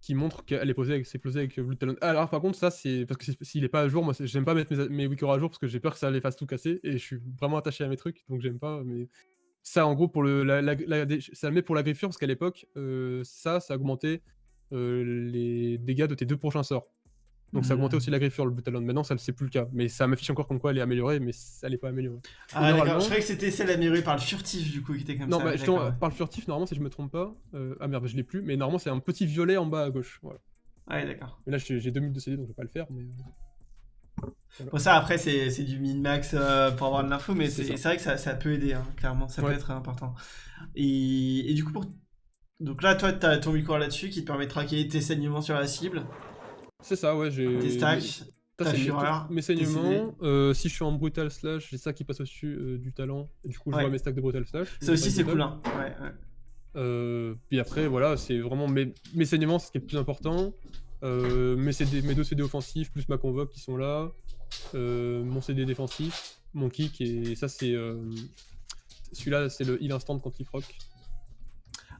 qui montre qu'elle est posée avec, c'est posé avec Blue Talon. Alors par contre ça c'est parce que s'il est pas à jour, moi j'aime pas mettre mes, mes à jour parce que j'ai peur que ça les fasse tout casser et je suis vraiment attaché à mes trucs donc j'aime pas. Mais ça en gros pour le, la, la- la- dé- ça le met pour la griffure parce qu'à l'époque euh, ça ça augmentait euh, les dégâts de tes deux prochains sorts. Donc ça augmentait Hmm. aussi la griffure le Blue Talon. Maintenant ça c'est plus le cas, mais ça m'affiche encore comme quoi elle est améliorée, mais ça n'est pas améliorée. Ah, d'accord. Normalement- Je croyais que c'était celle améliorée par le furtif, du coup, qui était comme Non, ça. bah, ouais, d'accord, par le furtif, normalement, si je me trompe pas, euh, ah merde, je l'ai plus, mais normalement, c'est un petit violet en bas à gauche. Voilà. Ouais, Ouais, d'accord. Mais là, j'ai j'ai deux minutes de CD, donc je vais pas le faire. Mais... Bon, ça, après, c'est du min-max euh, pour avoir de l'info, mais C'est vrai que ça, ça peut aider, hein, clairement. Ça peut être important. Et, et du coup, pour... Donc là, toi, t'as ton micro là-dessus qui te permet de traquer tes saignements sur la cible, C'est ça, ouais. j'ai tes stacks. Ta fureur, Mes saignements. euh, si je suis en brutal slash, j'ai ça qui passe au-dessus euh, du talent. Et du coup, je Ouais. vois mes stacks de brutal slash. Ça aussi, c'est cool, hein. Ouais, ouais. Puis après, voilà, c'est vraiment mes, mes saignements, c'est ce qui est le plus important. Euh, mes, CD, mes deux CD offensifs, plus ma convoque qui sont là. Euh, mon CD défensif, mon kick, et ça, c'est. euh, Celui-là, c'est le heal instant quand il proc.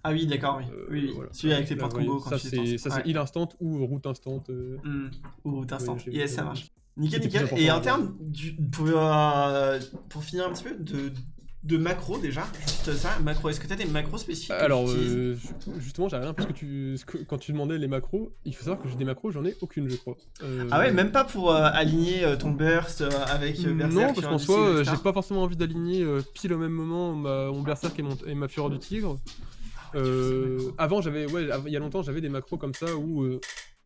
Ah oui, d'accord, oui. Euh, oui, oui. voilà. Celui avec les points de vous voyez, combo quand ça, c'est Ouais. heal instant ou route instant. Hmm. Ou instant. j'ai- yes, ça marche. Nickel, nickel. Et en termes, du, pour, pour finir un petit peu, de, de macro déjà, juste ça, macro, est-ce que tu as des macros spécifiques que Alors, euh, ju- justement, j'ai rien parce que, tu, quand tu demandais les macros, il faut savoir que j'ai des macros, j'en ai aucune, je crois. Euh, Ah ouais, même pas pour euh, aligner ton burst avec Berserk Non, parce qu'en soi, j'ai pas forcément envie d'aligner pile au même moment ma, mon berserk et, mon, et ma fureur du tigre. Euh, avant, j'avais, ouais, il y a longtemps, j'avais des macros comme ça où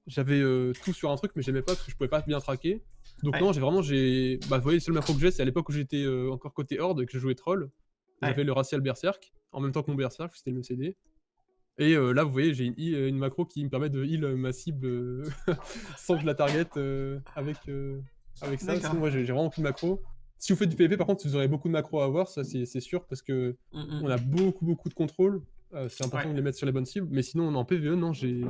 j'avais tout sur un truc, mais j'aimais pas parce que je pouvais pas bien traquer. Donc Ouais. non, j'ai vraiment, j'ai, bah, vous voyez, le seul macro que j'ai, c'est à l'époque où j'étais euh, encore côté horde et que je jouais troll. Ouais. J'avais le racial berserk en même temps que mon berserk, c'était le CD. Et euh, là, vous voyez, j'ai une, une macro qui me permet de heal ma cible euh, sans que je la target euh, avec, euh, avec ça. Sinon, moi, j'ai j'ai vraiment plus de macro. Si vous faites du PvP, par contre, vous aurez beaucoup de macros à avoir, ça c'est sûr, parce que Mm, mm. on a beaucoup, beaucoup de contrôle. Euh, c'est important Ouais. de les mettre sur les bonnes cibles. Mais sinon, en PvE, non, j'ai.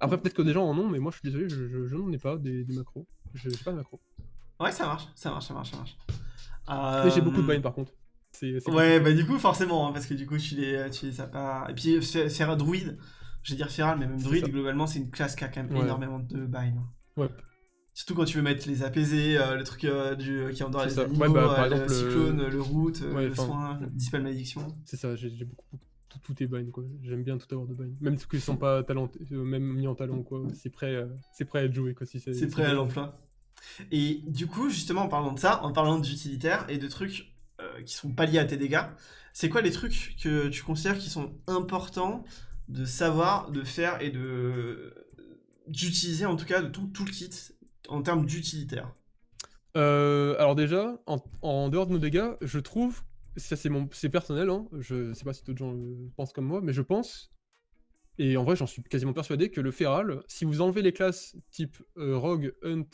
Après, peut-être que des gens en ont, mais moi, je suis désolé, je, je, je n'en ai pas des, des macros. Je pas de macros. Ouais, ça marche, ça marche, ça marche, ça marche. Mais j'ai beaucoup de Euh, bind par contre. Ouais, bah du coup, forcément, hein, parce que du coup, tu les, tu les as pas. Et puis, Fe- Feral druide, je vais dire Feral, mais même ça. globalement, c'est une classe qui a quand même Ouais. énormément de bind. Ouais. Surtout quand tu veux mettre les apaisés, euh, le truc euh, du, qui endort C'est les ça. animaux, Ouais, bah, par le exemple, le- cyclone, le route, Ouais, le soin, le dispel malédiction. C'est ça, j'ai j'ai beaucoup. Tout, tout est bind quoi. J'aime bien tout avoir de bind. Même ceux qui sont pas talent, euh, même mis en talent quoi. C'est prêt, euh, c'est prêt à être joué quoi. Si c'est prêt à l'emploi. Et du coup, justement, en parlant de ça, en parlant d'utilitaires et de trucs euh, qui sont pas liés à tes dégâts, c'est quoi les trucs que tu considères qui sont importants de savoir, de faire et de d'utiliser en tout cas de ton toolkit en termes d'utilitaires? Euh, alors déjà, en, en dehors de nos dégâts, je trouve, ça c'est personnel, hein, je sais pas si d'autres gens pensent comme moi, mais je pense, et en vrai j'en suis quasiment persuadé que le feral, si vous enlevez les classes type euh, rogue, hunt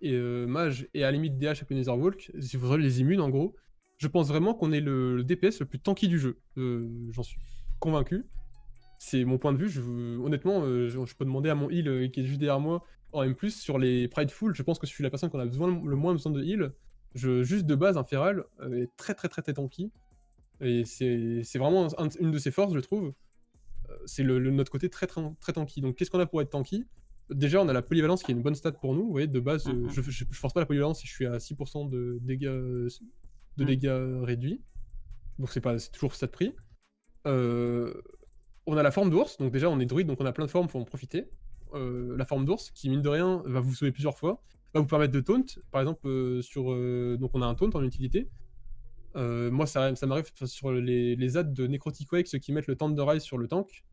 et euh, mage et à la limite DH le Netherwalk, si vous enlevez les immunes en gros, je pense vraiment qu'on est le, DPS le plus tanky du jeu. Euh, j'en suis convaincu. C'est mon point de vue. Honnêtement, je, peux demander à mon heal qui est juste derrière moi en M+, sur les Prideful, je pense que je suis la personne qu'on a besoin, le moins besoin de heal. Je, juste de base, un feral euh, est très très très très tanky. Et c'est vraiment un- une de ses forces, je trouve. Euh, C'est le, le- notre côté très, très, très tanky. Donc qu'est-ce qu'on a pour être tanky? Déjà, on a la polyvalence qui est une bonne stat pour nous. Vous voyez, de base, euh, Mhm. je, je, je force pas la polyvalence si je suis à 6% de dégâts, de Mhm. dégâts réduits. Donc c'est pas c'est toujours stat prix. Euh, On a la forme d'ours, donc déjà on est druide, donc on a plein de formes, faut en profiter. Euh, la forme d'ours, qui mine de rien va vous sauver plusieurs fois, va vous permettre de taunt. Par exemple, euh, sur, donc on a un taunt en utilité. moi, ça, ça m'arrive sur les, les ads de Necrotic Wake, ceux qui mettent le Thunder Rise sur le tank.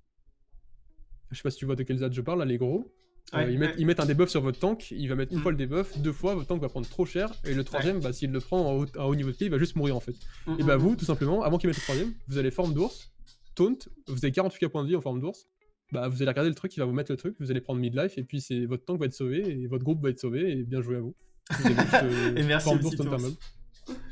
Je sais pas si tu vois de quels ads je parle, là, les gros. ils, mettent, un debuff sur votre tank, il va mettre une mm. fois le debuff, deux fois, votre tank va prendre trop cher, et le troisième, bah, s'il le prend à haut, niveau de pied, il va juste mourir en fait. Mm, et bah vous, tout simplement, avant qu'il mette le troisième, vous allez forme d'ours, taunt, vous avez 48 points de vie en forme d'ours, bah vous allez regarder le truc, il va vous mettre le truc, vous allez prendre midlife, et puis c'est votre tank va être sauvé, et votre groupe va être sauvé, et bien joué à vous. Euh, et merci forme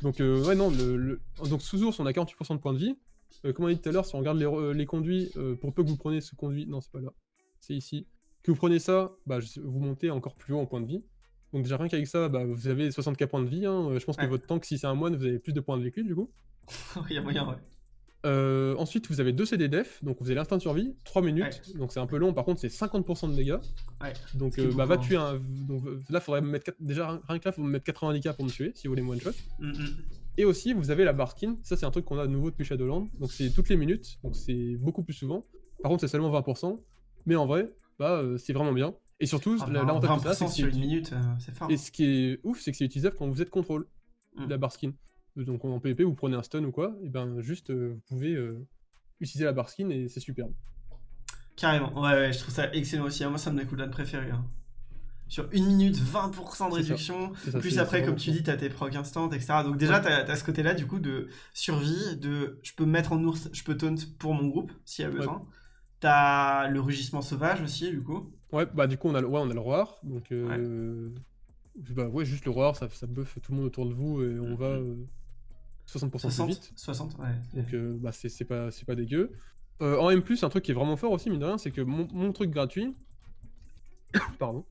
Donc euh, ouais non, le, donc sous ours on a 48% de points de vie. Euh, comme on a dit tout à l'heure, si on regarde les, les conduits, pour peu que vous preniez ce conduit, non c'est pas là, c'est ici. Que vous prenez ça, bah, vous montez encore plus haut en points de vie. Donc déjà rien qu'avec ça, bah, vous avez 64 points de vie. Hein. Je pense que votre tank, si c'est un moine, vous avez plus de points de vécu du coup. Il y a moyen, ouais. Euh, ensuite, vous avez 2 CD def, donc vous avez l'instinct de survie, 3 minutes, donc c'est un peu long, par contre c'est 50% de dégâts. Ouais, donc euh, bah, va tuer un. Donc, là, faudrait me mettre. Déjà, rien que là, faut me mettre 90 k pour me tuer si vous voulez one shot. Mm, mm. Et aussi, vous avez la bar skin, ça c'est un truc qu'on a de nouveau depuis Shadowland, donc c'est toutes les minutes, donc c'est beaucoup plus souvent. Par contre, c'est seulement 20%, mais en vrai, bah euh, c'est vraiment bien. Et surtout, ah, l'avantage de ça, c'est que une minute, c'est fort. Et ce qui est ouf, c'est que c'est utilisable quand vous êtes contrôle, mm. la bar skin. Donc en PvP, vous prenez un stun ou quoi, et ben juste euh, vous pouvez euh, utiliser la bar skin et c'est superbe. Carrément, ouais, ouais, je trouve ça excellent aussi. Moi, ça me mes cooldowns préférés. Hein. Sur une minute, 20% de réduction. plus après, comme tu dis, t'as tes procs instant, etc. Donc déjà, t'as as ce côté-là, du coup, de survie, de je peux me mettre en ours, je peux taunt pour mon groupe, s'il y a besoin. T'as le rugissement sauvage aussi, du coup. Ouais, bah du coup, on a, ouais, on a le roi, donc... Euh... Bah ouais, juste le roi, ça, ça buff tout le monde autour de vous et on va... 60%, 60 plus vite. 60, ouais. Donc euh, bah, c'est pas, pas dégueu. Euh, en M+, un truc qui est vraiment fort aussi, mine de rien, c'est que mon, truc gratuit... Pardon.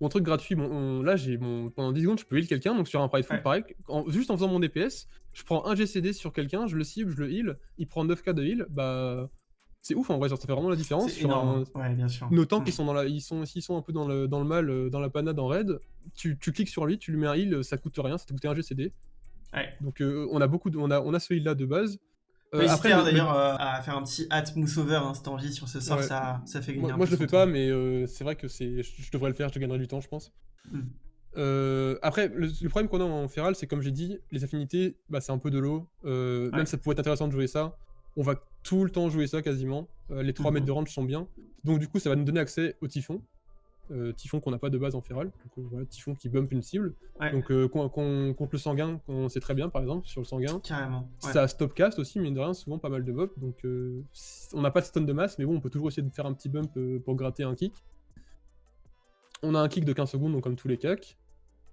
Mon truc gratuit, bon, là, j'ai mon... pendant 10 secondes, je peux heal quelqu'un, donc sur un pride full, pareil, juste en faisant mon DPS, je prends un GCD sur quelqu'un, je le cible, je le heal, il prend 9k de heal, bah... C'est ouf en vrai, ça fait vraiment la différence. Sur ouais, bien sûr. Nos tanks, mm. sont dans la... ils, sont... Ils sont un peu dans le, dans le mal, euh, dans la panade en raid, tu... tu cliques sur lui, tu lui mets un heal, ça coûte rien, ça te coûte un GCD. Donc euh, on a beaucoup de, on a, on a ce heal là de base. Euh, après, d'ailleurs euh, à faire un petit hat over hein, si t'as envie sur ce sort, ça, ça fait gagner. Moi, moi je le fais pas, mais c'est vrai que c'est, je devrais le faire, je gagnerai du temps, je pense. Hmm. après, le, problème qu'on a en Feral, c'est comme j'ai dit, les affinités, bah, c'est un peu de l'eau. Même ça pourrait être intéressant de jouer ça. On va tout le temps jouer ça quasiment. les 3 mhm. mètres de range sont bien. Donc du coup, ça va nous donner accès au typhon. Euh, typhon qu'on n'a pas de base en feral, donc euh, voilà, Typhon qui bump une cible. Donc euh, contre le sanguin, on sait très bien par exemple sur le sanguin. Carrément. Ça a stop cast aussi, mine de rien, souvent pas mal de bump. Donc on n'a pas de stun de masse, mais bon, on peut toujours essayer de faire un petit bump pour gratter un kick. On a un kick de 15 secondes, donc comme tous les cacks.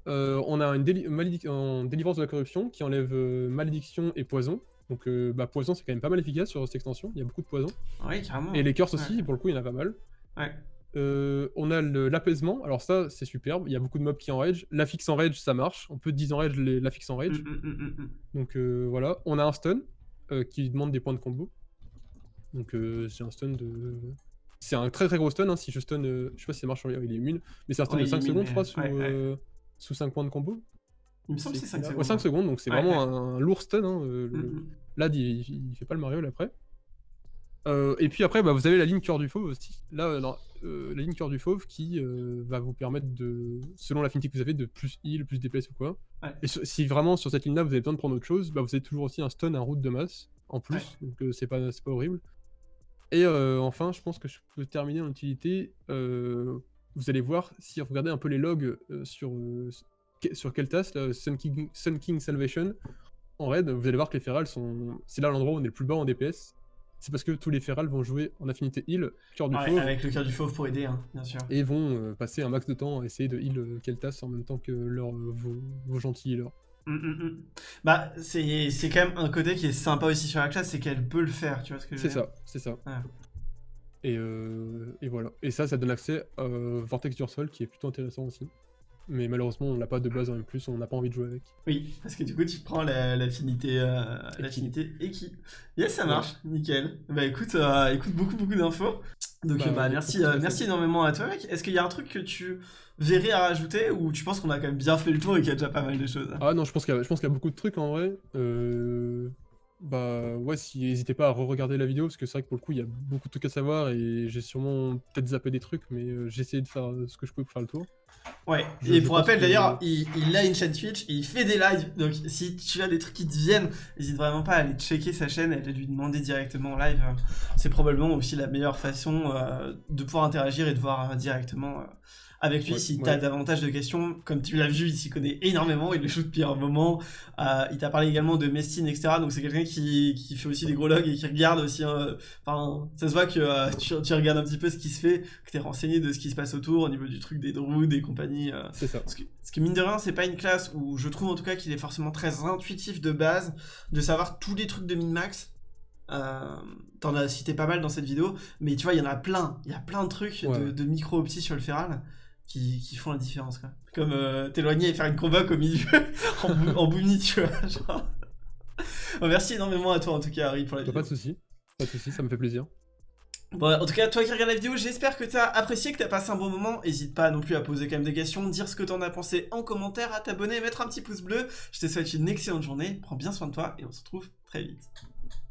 on a une, délivrance de la corruption qui enlève malédiction et poison. Donc bah, poison c'est quand même pas mal efficace sur cette extension, il y a beaucoup de poison. Oui, carrément. Et les curses aussi, pour le coup il y en a pas mal. Ouais. Euh, on a l'apaisement, alors ça c'est superbe, il y a beaucoup de mobs qui en rage. La fixe en rage ça marche, on peut 10 en rage la fixe en rage. Mm, mm, mm, Donc euh, voilà, on a un stun euh, qui demande des points de combo. Donc c'est un stun de. C'est un très très gros stun, hein, si je stun. je sais pas si ça marche sur il est immune, mais c'est un stun de 5 secondes, je crois, sous, 5 points de combo. Il me semble que c'est 5 secondes. Ouais, 5 secondes, donc c'est vraiment un, lourd stun. Hein, Là, il, il, fait pas le Mario après. Et puis après, bah, vous avez la ligne cœur du fauve aussi. Là, euh, la ligne cœur du fauve qui euh, va vous permettre de, selon l'affinité que vous avez, de plus heal, plus DPS ou quoi. Et si vraiment sur cette ligne-là vous avez besoin de prendre autre chose, bah, vous avez toujours aussi un stun, un route de masse en plus, donc euh, c'est pas, pas horrible. Et enfin, je pense que je peux terminer en utilité. vous allez voir, si vous regardez un peu les logs sur, sur Keltas, Sun, King, Sun King Salvation, en raid, vous allez voir que les ferals sont. C'est là l'endroit où on est le plus bas en DPS c'est parce que tous les ferals vont jouer en affinité heal, cœur du fauve. Avec le cœur du fauve pour aider, hein, bien sûr. Et vont euh, passer un max de temps à essayer de heal euh, Keltas en même temps que leur, euh, vos, gentils healers. Hum, hum, hum. Bah, c'est quand même un côté qui est sympa aussi sur la classe, c'est qu'elle peut le faire, tu vois ce que je veux dire C'est ça, c'est ça. Et, et, voilà. Et ça, ça donne accès à Vortex du Sol, qui est plutôt intéressant aussi mais malheureusement on l'a pas de base en plus, on n'a pas envie de jouer avec. Oui, parce que du coup tu prends l'affinité la, l'affinité euh, Eki. Yes, ça marche, nickel. Bah écoute, euh, écoute beaucoup beaucoup d'infos. Donc bah, bah merci, euh, merci énormément à toi mec. Est-ce qu'il y a un truc que tu verrais à rajouter ou tu penses qu'on a quand même bien fait le tour et qu'il y a déjà pas mal de choses? Ah non, je pense qu'il y, a beaucoup de trucs en vrai. Bah ouais, si, n'hésitez pas à re-regarder la vidéo, parce que c'est vrai que pour le coup, il y a beaucoup de trucs à savoir et j'ai sûrement peut-être zappé des trucs, mais euh, j'ai essayé de faire euh, ce que je peux pour faire le tour. Ouais, et pour rappel d'ailleurs, il, a une chaîne Twitch et il fait des lives, donc si tu as des trucs qui te viennent, n'hésite vraiment pas à aller checker sa chaîne et à lui demander directement en live. C'est probablement aussi la meilleure façon euh, de pouvoir interagir et de voir directement avec lui si tu as davantage de questions. Comme tu l'as vu, il s'y connaît énormément, il le shoot depuis un moment. Euh, il t'a parlé également de Mestine, etc. Donc c'est quelqu'un qui, qui, fait aussi des gros logs et qui regarde aussi. Hein. Enfin, ça se voit que euh, tu, tu, regardes un petit peu ce qui se fait, que tu es renseigné de ce qui se passe autour au niveau du truc des druides des compagnies. Euh. C'est ça. Parce que, parce que, mine de rien, c'est pas une classe où je trouve en tout cas qu'il est forcément très intuitif de base de savoir tous les trucs de min-max. Euh, T'en as cité pas mal dans cette vidéo, mais tu vois, il y en a plein. Il y a plein de trucs de, de micro-opti sur le feral qui, font la différence quoi. Comme euh, t'éloigner et faire une combat au milieu en, en tu vois. merci énormément à toi en tout cas Harry pour la vidéo. Pas de soucis, pas de soucis, ça me fait plaisir. Bon, en tout cas, toi qui regardes la vidéo, j'espère que t'as apprécié, que t'as passé un bon moment. N'hésite pas non plus à poser quand même des questions, dire ce que t'en as pensé en commentaire, à t'abonner, mettre un petit pouce bleu. Je te souhaite une excellente journée, prends bien soin de toi et on se retrouve très vite.